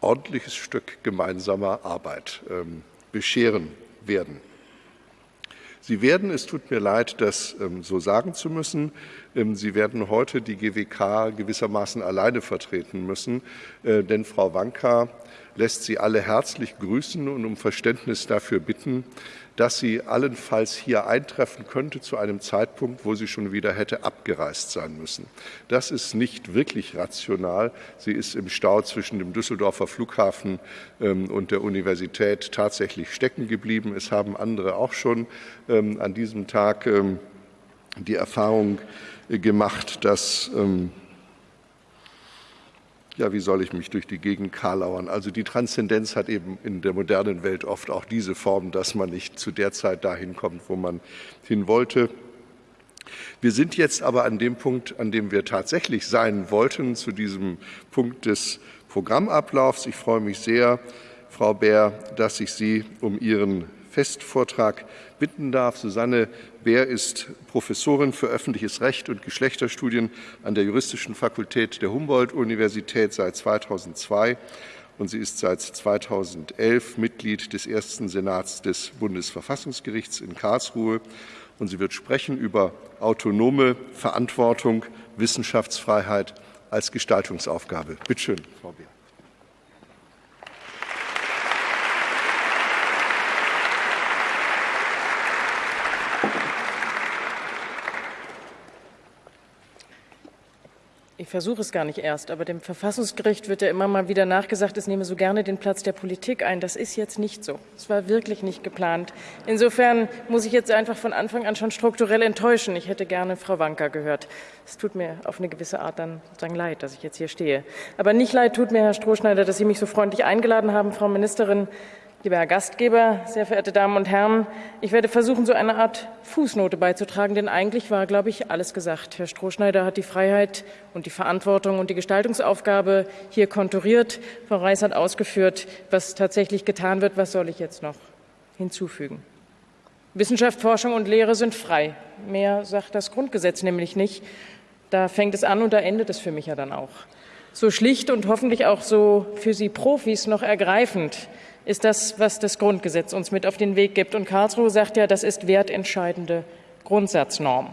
ordentliches Stück gemeinsamer Arbeit ähm, bescheren werden. Sie werden, es tut mir leid, das ähm, so sagen zu müssen, ähm, Sie werden heute die GWK gewissermaßen alleine vertreten müssen, äh, denn Frau Wanka lässt Sie alle herzlich grüßen und um Verständnis dafür bitten, dass sie allenfalls hier eintreffen könnte zu einem Zeitpunkt, wo sie schon wieder hätte abgereist sein müssen. Das ist nicht wirklich rational. Sie ist im Stau zwischen dem Düsseldorfer Flughafen ähm, und der Universität tatsächlich stecken geblieben. Es haben andere auch schon ähm, an diesem Tag ähm, die Erfahrung äh, gemacht, dass ja, wie soll ich mich durch die Gegend karlauern? Also die Transzendenz hat eben in der modernen Welt oft auch diese Form, dass man nicht zu der Zeit dahin kommt, wo man hin wollte. Wir sind jetzt aber an dem Punkt, an dem wir tatsächlich sein wollten, zu diesem Punkt des Programmablaufs. Ich freue mich sehr, Frau Bär, dass ich Sie um Ihren Festvortrag bitten darf. Susanne Bär ist Professorin für öffentliches Recht und Geschlechterstudien an der Juristischen Fakultät der Humboldt-Universität seit 2002 und sie ist seit 2011 Mitglied des ersten Senats des Bundesverfassungsgerichts in Karlsruhe. Und sie wird sprechen über autonome Verantwortung, Wissenschaftsfreiheit als Gestaltungsaufgabe. Bitte schön, Frau Bär. Ich versuche es gar nicht erst, aber dem Verfassungsgericht wird ja immer mal wieder nachgesagt, es nehme so gerne den Platz der Politik ein. Das ist jetzt nicht so. Es war wirklich nicht geplant. Insofern muss ich jetzt einfach von Anfang an schon strukturell enttäuschen. Ich hätte gerne Frau Wanka gehört. Es tut mir auf eine gewisse Art dann sozusagen leid, dass ich jetzt hier stehe. Aber nicht leid tut mir, Herr Strohschneider, dass Sie mich so freundlich eingeladen haben, Frau Ministerin. Lieber Herr Gastgeber, sehr verehrte Damen und Herren, ich werde versuchen, so eine Art Fußnote beizutragen, denn eigentlich war, glaube ich, alles gesagt. Herr Strohschneider hat die Freiheit und die Verantwortung und die Gestaltungsaufgabe hier konturiert. Frau Reis hat ausgeführt, was tatsächlich getan wird. Was soll ich jetzt noch hinzufügen? Wissenschaft, Forschung und Lehre sind frei. Mehr sagt das Grundgesetz nämlich nicht. Da fängt es an und da endet es für mich ja dann auch. So schlicht und hoffentlich auch so für Sie Profis noch ergreifend ist das, was das Grundgesetz uns mit auf den Weg gibt. Und Karlsruhe sagt ja, das ist wertentscheidende Grundsatznorm.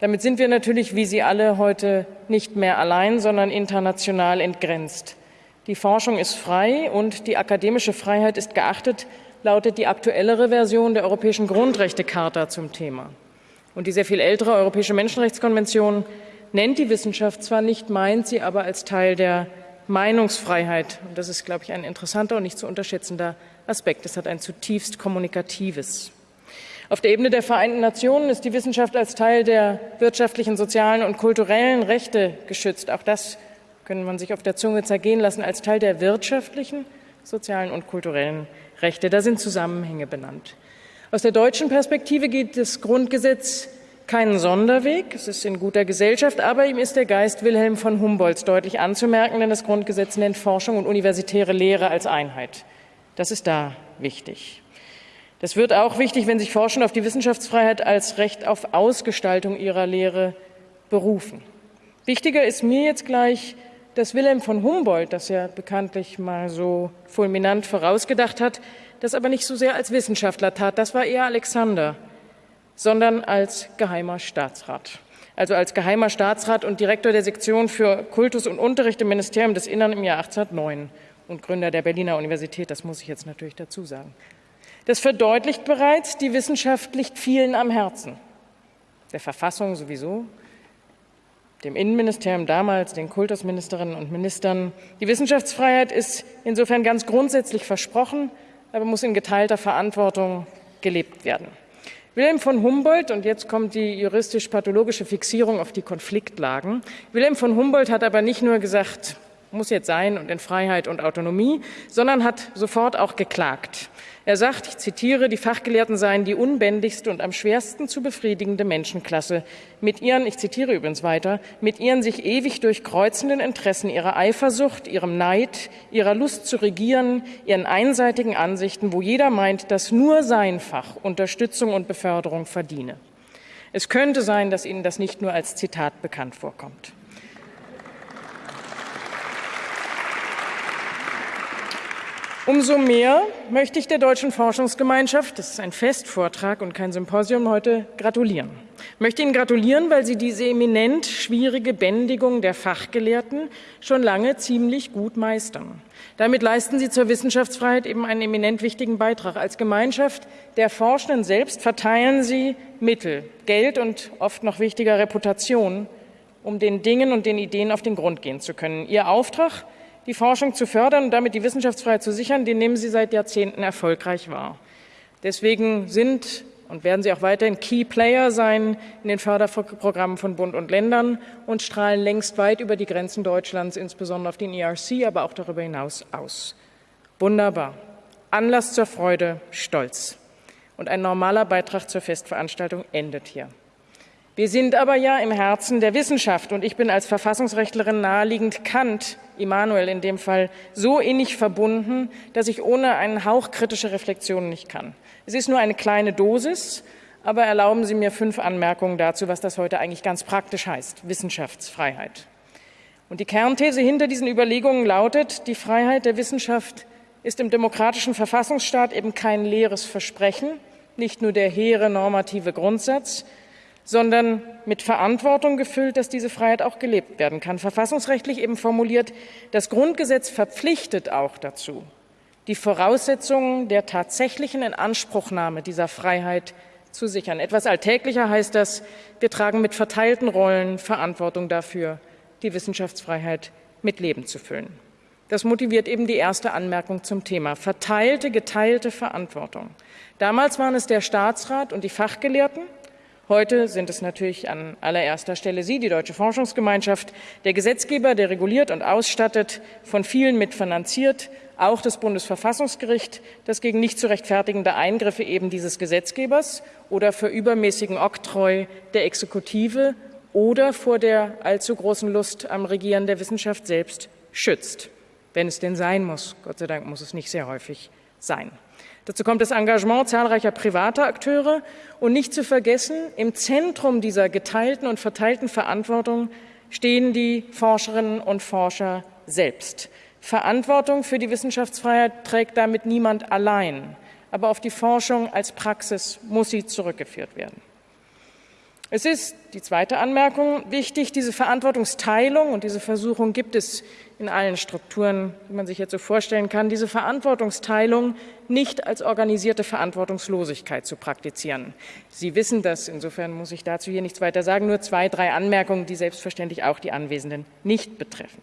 Damit sind wir natürlich, wie Sie alle, heute nicht mehr allein, sondern international entgrenzt. Die Forschung ist frei und die akademische Freiheit ist geachtet, lautet die aktuellere Version der Europäischen Grundrechtecharta zum Thema. Und die sehr viel ältere Europäische Menschenrechtskonvention nennt die Wissenschaft zwar nicht, meint sie aber als Teil der Meinungsfreiheit. Und das ist, glaube ich, ein interessanter und nicht zu unterschätzender Aspekt. Es hat ein zutiefst kommunikatives. Auf der Ebene der Vereinten Nationen ist die Wissenschaft als Teil der wirtschaftlichen, sozialen und kulturellen Rechte geschützt. Auch das können man sich auf der Zunge zergehen lassen als Teil der wirtschaftlichen, sozialen und kulturellen Rechte. Da sind Zusammenhänge benannt. Aus der deutschen Perspektive geht das Grundgesetz keinen Sonderweg, es ist in guter Gesellschaft, aber ihm ist der Geist Wilhelm von Humboldts deutlich anzumerken, denn das Grundgesetz nennt Forschung und universitäre Lehre als Einheit. Das ist da wichtig. Das wird auch wichtig, wenn sich Forschende auf die Wissenschaftsfreiheit als Recht auf Ausgestaltung ihrer Lehre berufen. Wichtiger ist mir jetzt gleich, dass Wilhelm von Humboldt, das ja bekanntlich mal so fulminant vorausgedacht hat, das aber nicht so sehr als Wissenschaftler tat. Das war eher Alexander, sondern als geheimer Staatsrat. Also als geheimer Staatsrat und Direktor der Sektion für Kultus und Unterricht im Ministerium des Innern im Jahr 1809 und Gründer der Berliner Universität. Das muss ich jetzt natürlich dazu sagen. Das verdeutlicht bereits, die Wissenschaft liegt vielen am Herzen. Der Verfassung sowieso, dem Innenministerium damals, den Kultusministerinnen und Ministern. Die Wissenschaftsfreiheit ist insofern ganz grundsätzlich versprochen, aber muss in geteilter Verantwortung gelebt werden. Wilhelm von Humboldt, und jetzt kommt die juristisch-pathologische Fixierung auf die Konfliktlagen, Wilhelm von Humboldt hat aber nicht nur gesagt, muss jetzt sein und in Freiheit und Autonomie, sondern hat sofort auch geklagt. Er sagt, ich zitiere, die Fachgelehrten seien die unbändigste und am schwersten zu befriedigende Menschenklasse. Mit ihren, ich zitiere übrigens weiter, mit ihren sich ewig durchkreuzenden Interessen, ihrer Eifersucht, ihrem Neid, ihrer Lust zu regieren, ihren einseitigen Ansichten, wo jeder meint, dass nur sein Fach Unterstützung und Beförderung verdiene. Es könnte sein, dass Ihnen das nicht nur als Zitat bekannt vorkommt. Umso mehr möchte ich der Deutschen Forschungsgemeinschaft, das ist ein Festvortrag und kein Symposium heute, gratulieren. Ich möchte Ihnen gratulieren, weil Sie diese eminent schwierige Bändigung der Fachgelehrten schon lange ziemlich gut meistern. Damit leisten Sie zur Wissenschaftsfreiheit eben einen eminent wichtigen Beitrag. Als Gemeinschaft der Forschenden selbst verteilen Sie Mittel, Geld und oft noch wichtiger Reputation, um den Dingen und den Ideen auf den Grund gehen zu können. Ihr Auftrag die Forschung zu fördern und damit die Wissenschaftsfreiheit zu sichern, den nehmen Sie seit Jahrzehnten erfolgreich wahr. Deswegen sind und werden Sie auch weiterhin Key Player sein in den Förderprogrammen von Bund und Ländern und strahlen längst weit über die Grenzen Deutschlands, insbesondere auf den ERC, aber auch darüber hinaus aus. Wunderbar. Anlass zur Freude, Stolz. Und ein normaler Beitrag zur Festveranstaltung endet hier. Wir sind aber ja im Herzen der Wissenschaft und ich bin als Verfassungsrechtlerin naheliegend Kant, Immanuel in dem Fall, so innig verbunden, dass ich ohne einen Hauch kritische Reflexion nicht kann. Es ist nur eine kleine Dosis, aber erlauben Sie mir fünf Anmerkungen dazu, was das heute eigentlich ganz praktisch heißt, Wissenschaftsfreiheit. Und die Kernthese hinter diesen Überlegungen lautet, die Freiheit der Wissenschaft ist im demokratischen Verfassungsstaat eben kein leeres Versprechen, nicht nur der hehre normative Grundsatz, sondern mit Verantwortung gefüllt, dass diese Freiheit auch gelebt werden kann. Verfassungsrechtlich eben formuliert, das Grundgesetz verpflichtet auch dazu, die Voraussetzungen der tatsächlichen Inanspruchnahme dieser Freiheit zu sichern. Etwas alltäglicher heißt das, wir tragen mit verteilten Rollen Verantwortung dafür, die Wissenschaftsfreiheit mit Leben zu füllen. Das motiviert eben die erste Anmerkung zum Thema. Verteilte, geteilte Verantwortung. Damals waren es der Staatsrat und die Fachgelehrten, Heute sind es natürlich an allererster Stelle Sie, die Deutsche Forschungsgemeinschaft, der Gesetzgeber, der reguliert und ausstattet, von vielen mitfinanziert, auch das Bundesverfassungsgericht, das gegen nicht zu rechtfertigende Eingriffe eben dieses Gesetzgebers oder für übermäßigen Oktroi der Exekutive oder vor der allzu großen Lust am Regieren der Wissenschaft selbst schützt. Wenn es denn sein muss. Gott sei Dank muss es nicht sehr häufig sein. Dazu kommt das Engagement zahlreicher privater Akteure und nicht zu vergessen, im Zentrum dieser geteilten und verteilten Verantwortung stehen die Forscherinnen und Forscher selbst. Verantwortung für die Wissenschaftsfreiheit trägt damit niemand allein, aber auf die Forschung als Praxis muss sie zurückgeführt werden. Es ist, die zweite Anmerkung, wichtig, diese Verantwortungsteilung und diese Versuchung gibt es in allen Strukturen, die man sich jetzt so vorstellen kann, diese Verantwortungsteilung nicht als organisierte Verantwortungslosigkeit zu praktizieren. Sie wissen das, insofern muss ich dazu hier nichts weiter sagen, nur zwei, drei Anmerkungen, die selbstverständlich auch die Anwesenden nicht betreffen.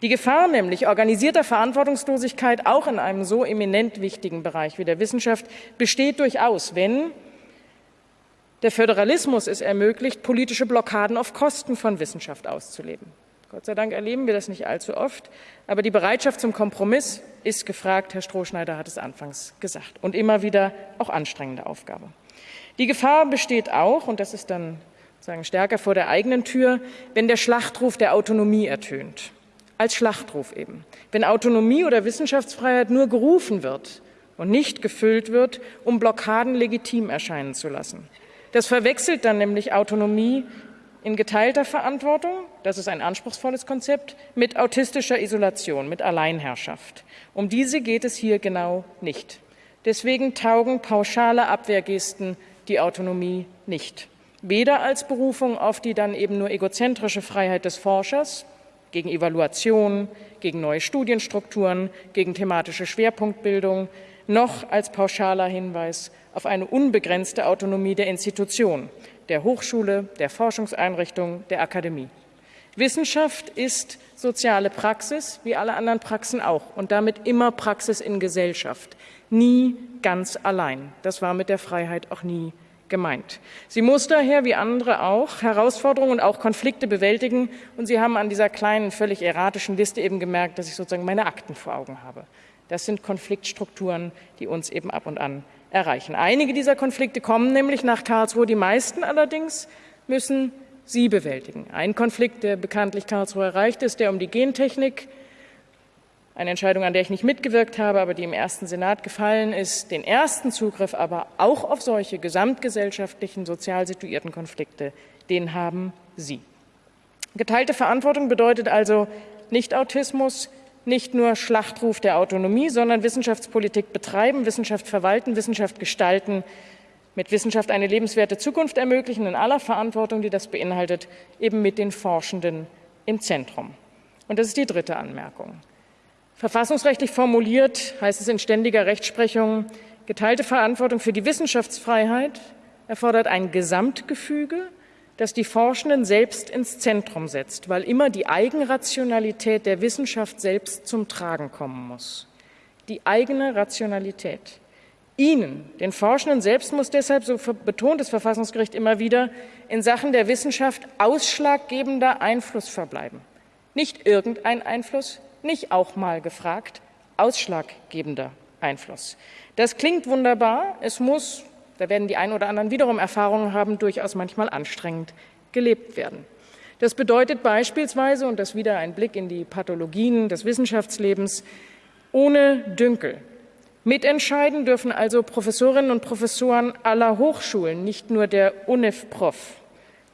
Die Gefahr nämlich organisierter Verantwortungslosigkeit auch in einem so eminent wichtigen Bereich wie der Wissenschaft besteht durchaus, wenn der Föderalismus es ermöglicht, politische Blockaden auf Kosten von Wissenschaft auszuleben. Gott sei Dank erleben wir das nicht allzu oft, aber die Bereitschaft zum Kompromiss ist gefragt. Herr Strohschneider hat es anfangs gesagt und immer wieder auch anstrengende Aufgabe. Die Gefahr besteht auch, und das ist dann sagen stärker vor der eigenen Tür, wenn der Schlachtruf der Autonomie ertönt. Als Schlachtruf eben. Wenn Autonomie oder Wissenschaftsfreiheit nur gerufen wird und nicht gefüllt wird, um Blockaden legitim erscheinen zu lassen. Das verwechselt dann nämlich Autonomie in geteilter Verantwortung, das ist ein anspruchsvolles Konzept, mit autistischer Isolation, mit Alleinherrschaft. Um diese geht es hier genau nicht. Deswegen taugen pauschale Abwehrgesten die Autonomie nicht. Weder als Berufung auf die dann eben nur egozentrische Freiheit des Forschers gegen Evaluation, gegen neue Studienstrukturen, gegen thematische Schwerpunktbildung, noch als pauschaler Hinweis auf eine unbegrenzte Autonomie der Institution, der Hochschule, der Forschungseinrichtung, der Akademie. Wissenschaft ist soziale Praxis, wie alle anderen Praxen auch, und damit immer Praxis in Gesellschaft, nie ganz allein. Das war mit der Freiheit auch nie gemeint. Sie muss daher, wie andere auch, Herausforderungen und auch Konflikte bewältigen. Und Sie haben an dieser kleinen, völlig erratischen Liste eben gemerkt, dass ich sozusagen meine Akten vor Augen habe. Das sind Konfliktstrukturen, die uns eben ab und an erreichen. Einige dieser Konflikte kommen nämlich nach Karlsruhe, die meisten allerdings müssen Sie bewältigen. Ein Konflikt, der bekanntlich Karlsruhe erreicht ist, der um die Gentechnik eine Entscheidung, an der ich nicht mitgewirkt habe, aber die im ersten Senat gefallen ist, den ersten Zugriff aber auch auf solche gesamtgesellschaftlichen, sozial situierten Konflikte, den haben Sie. Geteilte Verantwortung bedeutet also nicht Autismus, nicht nur Schlachtruf der Autonomie, sondern Wissenschaftspolitik betreiben, Wissenschaft verwalten, Wissenschaft gestalten, mit Wissenschaft eine lebenswerte Zukunft ermöglichen, in aller Verantwortung, die das beinhaltet, eben mit den Forschenden im Zentrum. Und das ist die dritte Anmerkung. Verfassungsrechtlich formuliert heißt es in ständiger Rechtsprechung, geteilte Verantwortung für die Wissenschaftsfreiheit erfordert ein Gesamtgefüge, das die Forschenden selbst ins Zentrum setzt, weil immer die Eigenrationalität der Wissenschaft selbst zum Tragen kommen muss. Die eigene Rationalität. Ihnen, den Forschenden selbst, muss deshalb, so betont das Verfassungsgericht immer wieder, in Sachen der Wissenschaft ausschlaggebender Einfluss verbleiben. Nicht irgendein Einfluss, nicht auch mal gefragt, ausschlaggebender Einfluss. Das klingt wunderbar. Es muss, da werden die einen oder anderen wiederum Erfahrungen haben, durchaus manchmal anstrengend gelebt werden. Das bedeutet beispielsweise, und das wieder ein Blick in die Pathologien des Wissenschaftslebens, ohne Dünkel. Mitentscheiden dürfen also Professorinnen und Professoren aller Hochschulen, nicht nur der UNIF-Prof.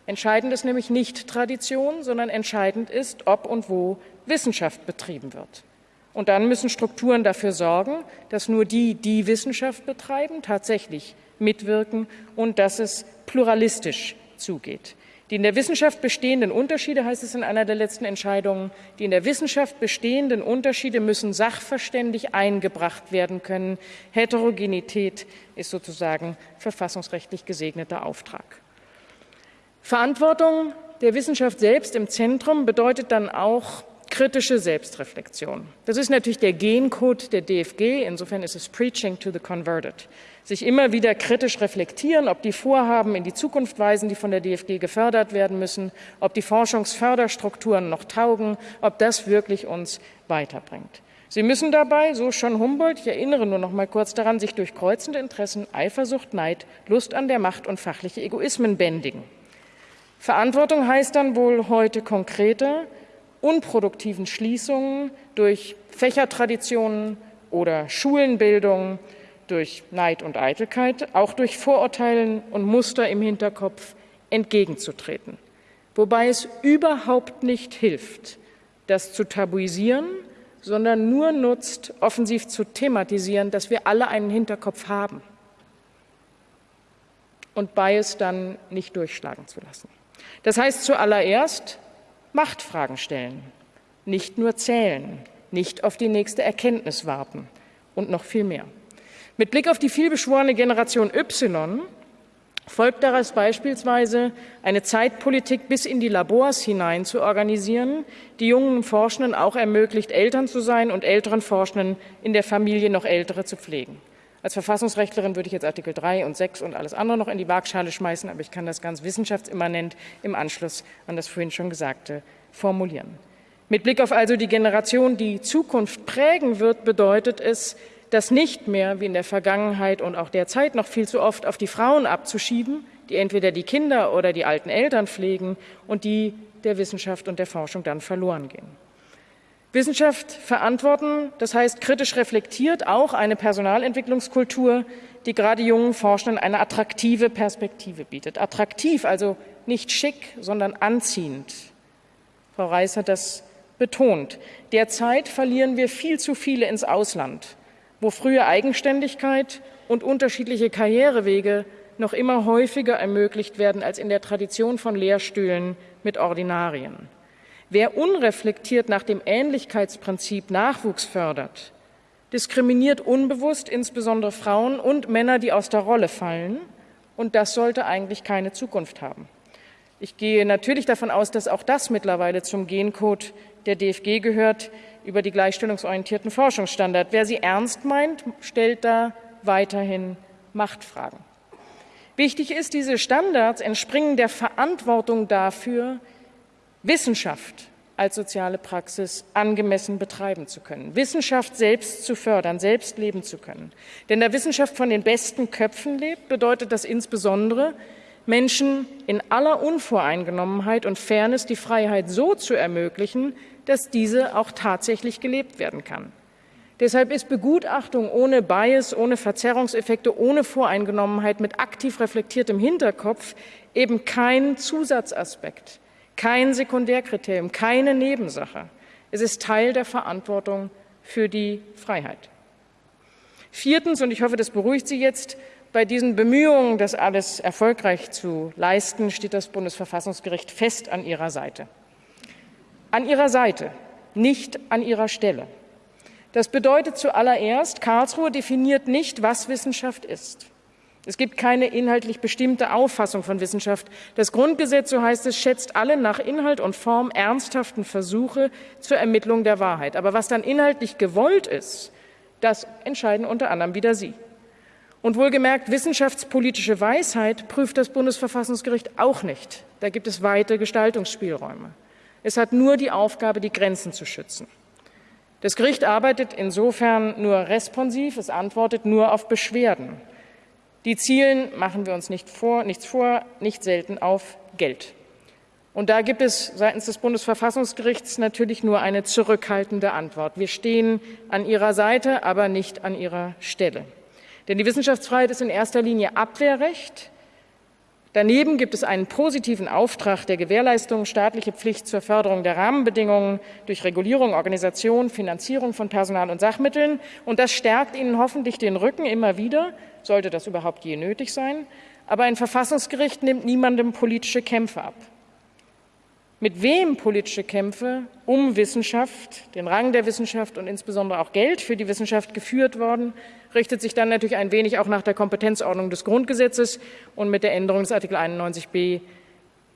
Entscheidend ist nämlich nicht Tradition, sondern entscheidend ist, ob und wo Wissenschaft betrieben wird. Und dann müssen Strukturen dafür sorgen, dass nur die, die Wissenschaft betreiben, tatsächlich mitwirken und dass es pluralistisch zugeht. Die in der Wissenschaft bestehenden Unterschiede, heißt es in einer der letzten Entscheidungen, die in der Wissenschaft bestehenden Unterschiede müssen sachverständig eingebracht werden können. Heterogenität ist sozusagen verfassungsrechtlich gesegneter Auftrag. Verantwortung der Wissenschaft selbst im Zentrum bedeutet dann auch kritische Selbstreflexion. Das ist natürlich der Gencode der DFG. Insofern ist es Preaching to the Converted. Sich immer wieder kritisch reflektieren, ob die Vorhaben in die Zukunft weisen, die von der DFG gefördert werden müssen, ob die Forschungsförderstrukturen noch taugen, ob das wirklich uns weiterbringt. Sie müssen dabei, so schon Humboldt, ich erinnere nur noch mal kurz daran, sich durch kreuzende Interessen, Eifersucht, Neid, Lust an der Macht und fachliche Egoismen bändigen. Verantwortung heißt dann wohl heute konkreter, unproduktiven Schließungen durch Fächertraditionen oder Schulenbildung, durch Neid und Eitelkeit, auch durch Vorurteilen und Muster im Hinterkopf entgegenzutreten. Wobei es überhaupt nicht hilft, das zu tabuisieren, sondern nur nutzt, offensiv zu thematisieren, dass wir alle einen Hinterkopf haben und Bias dann nicht durchschlagen zu lassen. Das heißt zuallererst, Machtfragen stellen, nicht nur zählen, nicht auf die nächste Erkenntnis warten und noch viel mehr. Mit Blick auf die vielbeschworene Generation Y folgt daraus beispielsweise eine Zeitpolitik bis in die Labors hinein zu organisieren, die jungen Forschenden auch ermöglicht, Eltern zu sein und älteren Forschenden in der Familie noch Ältere zu pflegen. Als Verfassungsrechtlerin würde ich jetzt Artikel 3 und 6 und alles andere noch in die Waagschale schmeißen, aber ich kann das ganz wissenschaftsimmanent im Anschluss an das vorhin schon Gesagte formulieren. Mit Blick auf also die Generation, die Zukunft prägen wird, bedeutet es, das nicht mehr wie in der Vergangenheit und auch derzeit noch viel zu oft auf die Frauen abzuschieben, die entweder die Kinder oder die alten Eltern pflegen und die der Wissenschaft und der Forschung dann verloren gehen. Wissenschaft verantworten, das heißt kritisch reflektiert auch eine Personalentwicklungskultur, die gerade jungen Forschenden eine attraktive Perspektive bietet. Attraktiv, also nicht schick, sondern anziehend. Frau Reis hat das betont. Derzeit verlieren wir viel zu viele ins Ausland, wo frühe Eigenständigkeit und unterschiedliche Karrierewege noch immer häufiger ermöglicht werden als in der Tradition von Lehrstühlen mit Ordinarien. Wer unreflektiert nach dem Ähnlichkeitsprinzip Nachwuchs fördert, diskriminiert unbewusst insbesondere Frauen und Männer, die aus der Rolle fallen, und das sollte eigentlich keine Zukunft haben. Ich gehe natürlich davon aus, dass auch das mittlerweile zum Gencode der DFG gehört über die gleichstellungsorientierten Forschungsstandards. Wer sie ernst meint, stellt da weiterhin Machtfragen. Wichtig ist, diese Standards entspringen der Verantwortung dafür, Wissenschaft als soziale Praxis angemessen betreiben zu können, Wissenschaft selbst zu fördern, selbst leben zu können. Denn da Wissenschaft von den besten Köpfen lebt, bedeutet das insbesondere, Menschen in aller Unvoreingenommenheit und Fairness die Freiheit so zu ermöglichen, dass diese auch tatsächlich gelebt werden kann. Deshalb ist Begutachtung ohne Bias, ohne Verzerrungseffekte, ohne Voreingenommenheit mit aktiv reflektiertem Hinterkopf eben kein Zusatzaspekt, kein Sekundärkriterium, keine Nebensache. Es ist Teil der Verantwortung für die Freiheit. Viertens, und ich hoffe, das beruhigt Sie jetzt, bei diesen Bemühungen, das alles erfolgreich zu leisten, steht das Bundesverfassungsgericht fest an Ihrer Seite. An Ihrer Seite, nicht an Ihrer Stelle. Das bedeutet zuallererst, Karlsruhe definiert nicht, was Wissenschaft ist. Es gibt keine inhaltlich bestimmte Auffassung von Wissenschaft. Das Grundgesetz, so heißt es, schätzt alle nach Inhalt und Form ernsthaften Versuche zur Ermittlung der Wahrheit. Aber was dann inhaltlich gewollt ist, das entscheiden unter anderem wieder Sie. Und wohlgemerkt, wissenschaftspolitische Weisheit prüft das Bundesverfassungsgericht auch nicht. Da gibt es weite Gestaltungsspielräume. Es hat nur die Aufgabe, die Grenzen zu schützen. Das Gericht arbeitet insofern nur responsiv, es antwortet nur auf Beschwerden. Die zielen, machen wir uns nicht vor, nichts vor, nicht selten auf Geld. Und da gibt es seitens des Bundesverfassungsgerichts natürlich nur eine zurückhaltende Antwort. Wir stehen an Ihrer Seite, aber nicht an Ihrer Stelle. Denn die Wissenschaftsfreiheit ist in erster Linie Abwehrrecht, Daneben gibt es einen positiven Auftrag der Gewährleistung, staatliche Pflicht zur Förderung der Rahmenbedingungen durch Regulierung, Organisation, Finanzierung von Personal und Sachmitteln. Und das stärkt Ihnen hoffentlich den Rücken immer wieder, sollte das überhaupt je nötig sein. Aber ein Verfassungsgericht nimmt niemandem politische Kämpfe ab mit wem politische Kämpfe um Wissenschaft, den Rang der Wissenschaft und insbesondere auch Geld für die Wissenschaft geführt worden, richtet sich dann natürlich ein wenig auch nach der Kompetenzordnung des Grundgesetzes. Und mit der Änderung des Artikel 91b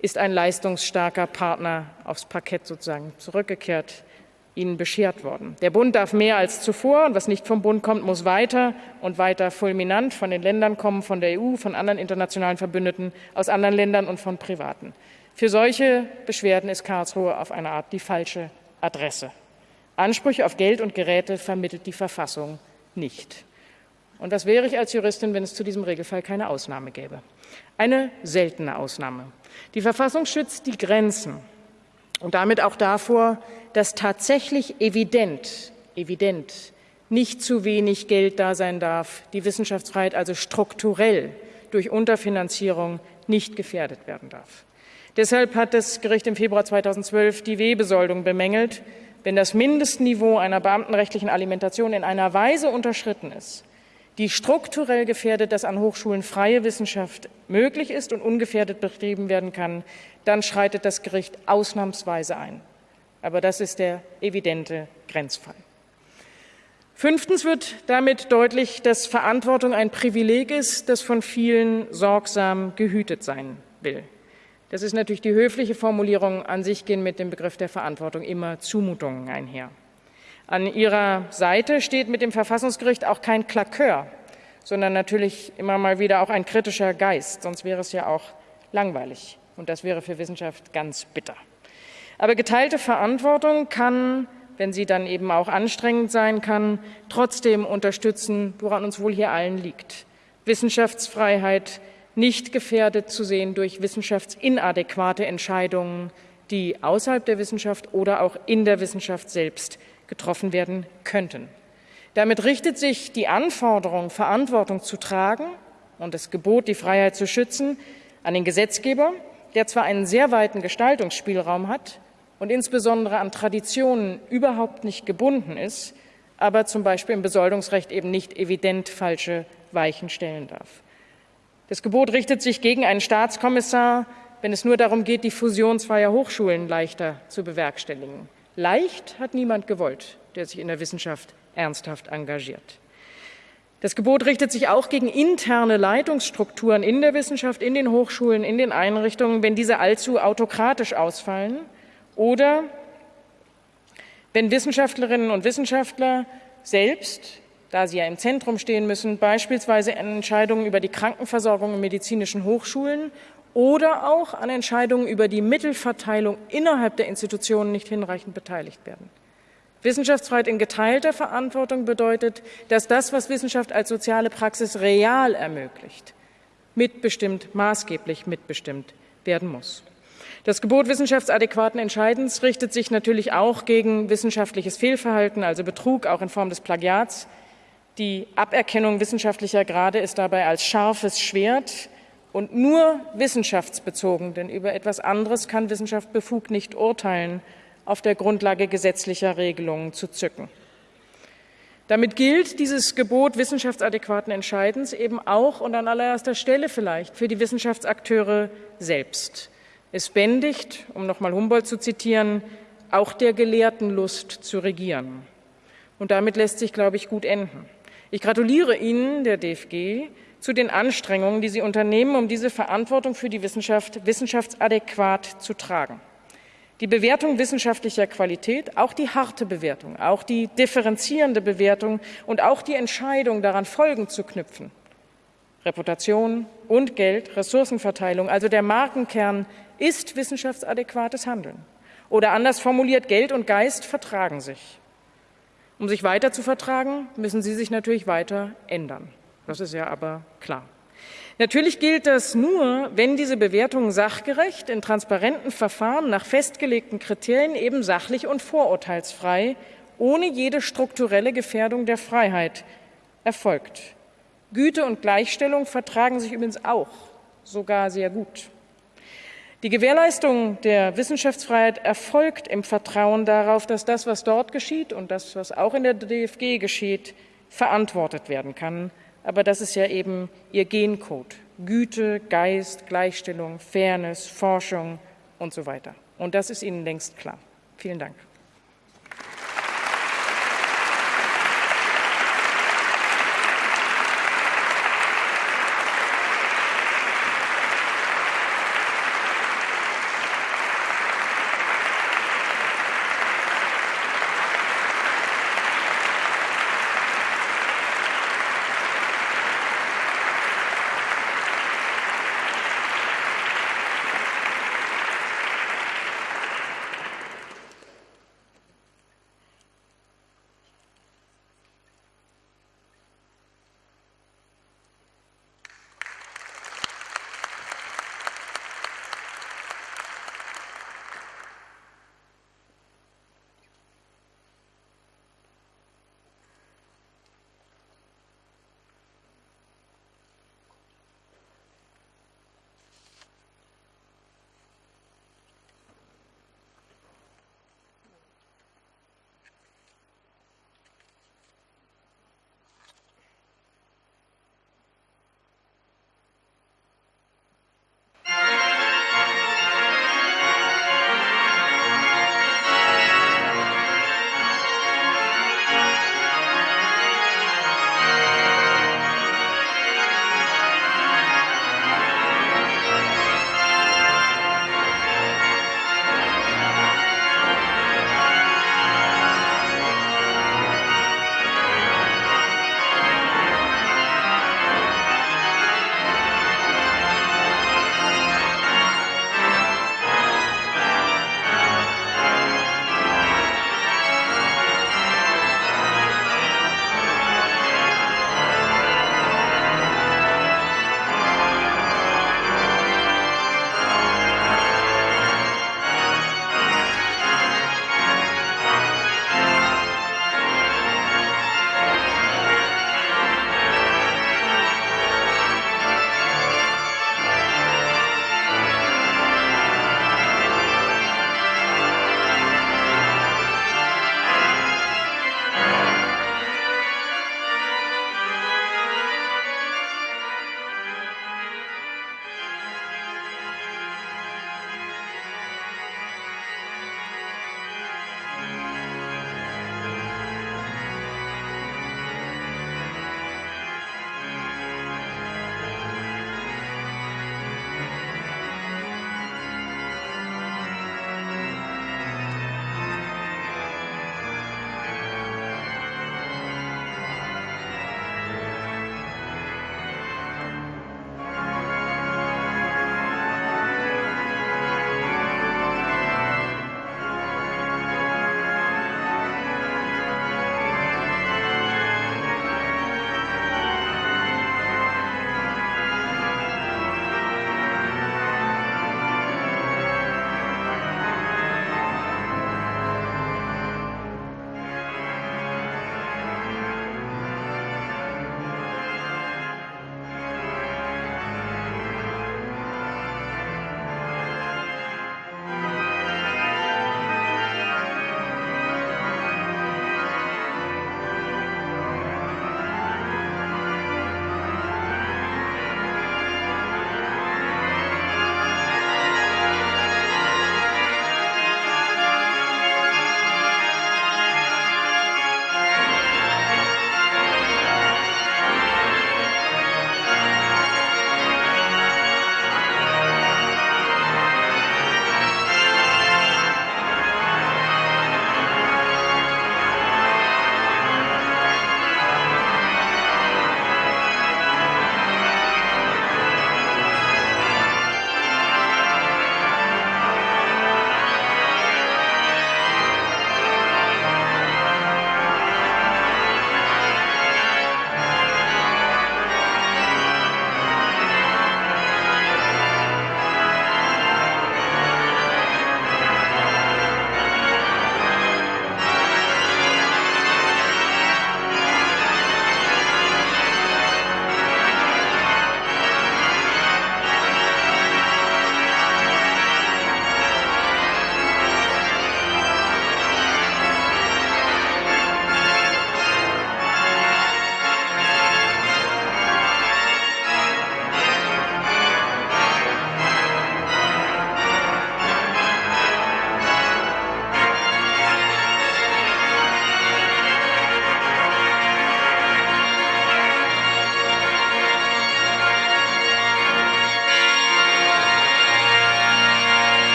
ist ein leistungsstarker Partner aufs Parkett sozusagen zurückgekehrt, ihnen beschert worden. Der Bund darf mehr als zuvor, und was nicht vom Bund kommt, muss weiter und weiter fulminant von den Ländern kommen, von der EU, von anderen internationalen Verbündeten, aus anderen Ländern und von Privaten. Für solche Beschwerden ist Karlsruhe auf eine Art die falsche Adresse. Ansprüche auf Geld und Geräte vermittelt die Verfassung nicht. Und was wäre ich als Juristin, wenn es zu diesem Regelfall keine Ausnahme gäbe? Eine seltene Ausnahme. Die Verfassung schützt die Grenzen und damit auch davor, dass tatsächlich evident, evident nicht zu wenig Geld da sein darf, die Wissenschaftsfreiheit also strukturell durch Unterfinanzierung nicht gefährdet werden darf. Deshalb hat das Gericht im Februar 2012 die Webesoldung bemängelt. Wenn das Mindestniveau einer beamtenrechtlichen Alimentation in einer Weise unterschritten ist, die strukturell gefährdet, dass an Hochschulen freie Wissenschaft möglich ist und ungefährdet betrieben werden kann, dann schreitet das Gericht ausnahmsweise ein. Aber das ist der evidente Grenzfall. Fünftens wird damit deutlich, dass Verantwortung ein Privileg ist, das von vielen sorgsam gehütet sein will. Das ist natürlich die höfliche Formulierung. An sich gehen mit dem Begriff der Verantwortung immer Zumutungen einher. An Ihrer Seite steht mit dem Verfassungsgericht auch kein Klakör, sondern natürlich immer mal wieder auch ein kritischer Geist. Sonst wäre es ja auch langweilig. Und das wäre für Wissenschaft ganz bitter. Aber geteilte Verantwortung kann, wenn sie dann eben auch anstrengend sein kann, trotzdem unterstützen, woran uns wohl hier allen liegt. Wissenschaftsfreiheit, nicht gefährdet zu sehen durch wissenschaftsinadäquate Entscheidungen, die außerhalb der Wissenschaft oder auch in der Wissenschaft selbst getroffen werden könnten. Damit richtet sich die Anforderung, Verantwortung zu tragen und das Gebot, die Freiheit zu schützen, an den Gesetzgeber, der zwar einen sehr weiten Gestaltungsspielraum hat und insbesondere an Traditionen überhaupt nicht gebunden ist, aber zum Beispiel im Besoldungsrecht eben nicht evident falsche Weichen stellen darf. Das Gebot richtet sich gegen einen Staatskommissar, wenn es nur darum geht, die Fusion zweier Hochschulen leichter zu bewerkstelligen. Leicht hat niemand gewollt, der sich in der Wissenschaft ernsthaft engagiert. Das Gebot richtet sich auch gegen interne Leitungsstrukturen in der Wissenschaft, in den Hochschulen, in den Einrichtungen, wenn diese allzu autokratisch ausfallen oder wenn Wissenschaftlerinnen und Wissenschaftler selbst da sie ja im Zentrum stehen müssen, beispielsweise an Entscheidungen über die Krankenversorgung in medizinischen Hochschulen oder auch an Entscheidungen über die Mittelverteilung innerhalb der Institutionen nicht hinreichend beteiligt werden. Wissenschaftsfreiheit in geteilter Verantwortung bedeutet, dass das, was Wissenschaft als soziale Praxis real ermöglicht, mitbestimmt, maßgeblich mitbestimmt werden muss. Das Gebot wissenschaftsadäquaten Entscheidens richtet sich natürlich auch gegen wissenschaftliches Fehlverhalten, also Betrug, auch in Form des Plagiats. Die Aberkennung wissenschaftlicher Grade ist dabei als scharfes Schwert und nur wissenschaftsbezogen, denn über etwas anderes kann Wissenschaft befugt nicht urteilen, auf der Grundlage gesetzlicher Regelungen zu zücken. Damit gilt dieses Gebot wissenschaftsadäquaten Entscheidens eben auch und an allererster Stelle vielleicht für die Wissenschaftsakteure selbst. Es bändigt, um nochmal Humboldt zu zitieren, auch der Gelehrten Lust zu regieren. Und damit lässt sich, glaube ich, gut enden. Ich gratuliere Ihnen, der DFG, zu den Anstrengungen, die Sie unternehmen, um diese Verantwortung für die Wissenschaft wissenschaftsadäquat zu tragen. Die Bewertung wissenschaftlicher Qualität, auch die harte Bewertung, auch die differenzierende Bewertung und auch die Entscheidung, daran Folgen zu knüpfen. Reputation und Geld, Ressourcenverteilung, also der Markenkern ist wissenschaftsadäquates Handeln. Oder anders formuliert, Geld und Geist vertragen sich. Um sich weiter zu vertragen, müssen sie sich natürlich weiter ändern. Das ist ja aber klar. Natürlich gilt das nur, wenn diese Bewertungen sachgerecht in transparenten Verfahren nach festgelegten Kriterien eben sachlich und vorurteilsfrei, ohne jede strukturelle Gefährdung der Freiheit erfolgt. Güte und Gleichstellung vertragen sich übrigens auch, sogar sehr gut. Die Gewährleistung der Wissenschaftsfreiheit erfolgt im Vertrauen darauf, dass das, was dort geschieht und das, was auch in der DFG geschieht, verantwortet werden kann aber das ist ja eben ihr Gencode. Güte, Geist, Gleichstellung, Fairness, Forschung und so weiter. Und das ist Ihnen längst klar. Vielen Dank.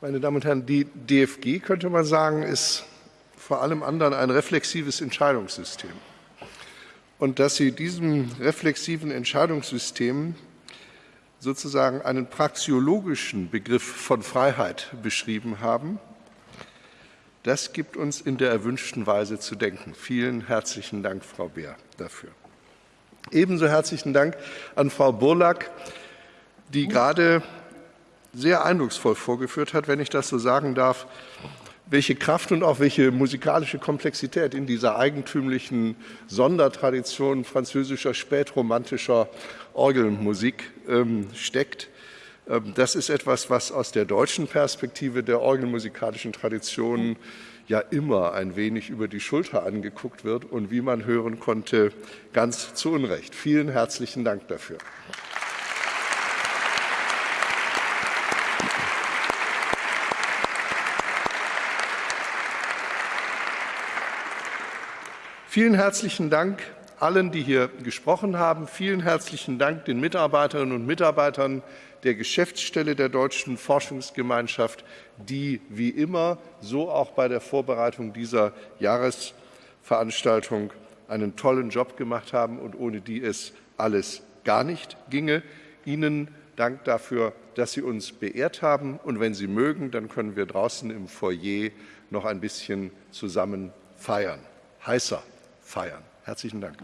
Meine Damen und Herren, die DFG, könnte man sagen, ist vor allem anderen ein reflexives Entscheidungssystem. Und dass Sie diesem reflexiven Entscheidungssystem sozusagen einen praxiologischen Begriff von Freiheit beschrieben haben, das gibt uns in der erwünschten Weise zu denken. Vielen herzlichen Dank, Frau Beer, dafür. Ebenso herzlichen Dank an Frau Burlack, die gerade sehr eindrucksvoll vorgeführt hat, wenn ich das so sagen darf, welche Kraft und auch welche musikalische Komplexität in dieser eigentümlichen Sondertradition französischer spätromantischer Orgelmusik ähm, steckt. Ähm, das ist etwas, was aus der deutschen Perspektive der orgelmusikalischen Tradition ja immer ein wenig über die Schulter angeguckt wird und wie man hören konnte, ganz zu Unrecht. Vielen herzlichen Dank dafür. Vielen herzlichen Dank allen, die hier gesprochen haben. Vielen herzlichen Dank den Mitarbeiterinnen und Mitarbeitern der Geschäftsstelle der Deutschen Forschungsgemeinschaft, die wie immer, so auch bei der Vorbereitung dieser Jahresveranstaltung, einen tollen Job gemacht haben und ohne die es alles gar nicht ginge. Ihnen Dank dafür, dass Sie uns beehrt haben. Und wenn Sie mögen, dann können wir draußen im Foyer noch ein bisschen zusammen feiern. Heißer feiern. Herzlichen Dank.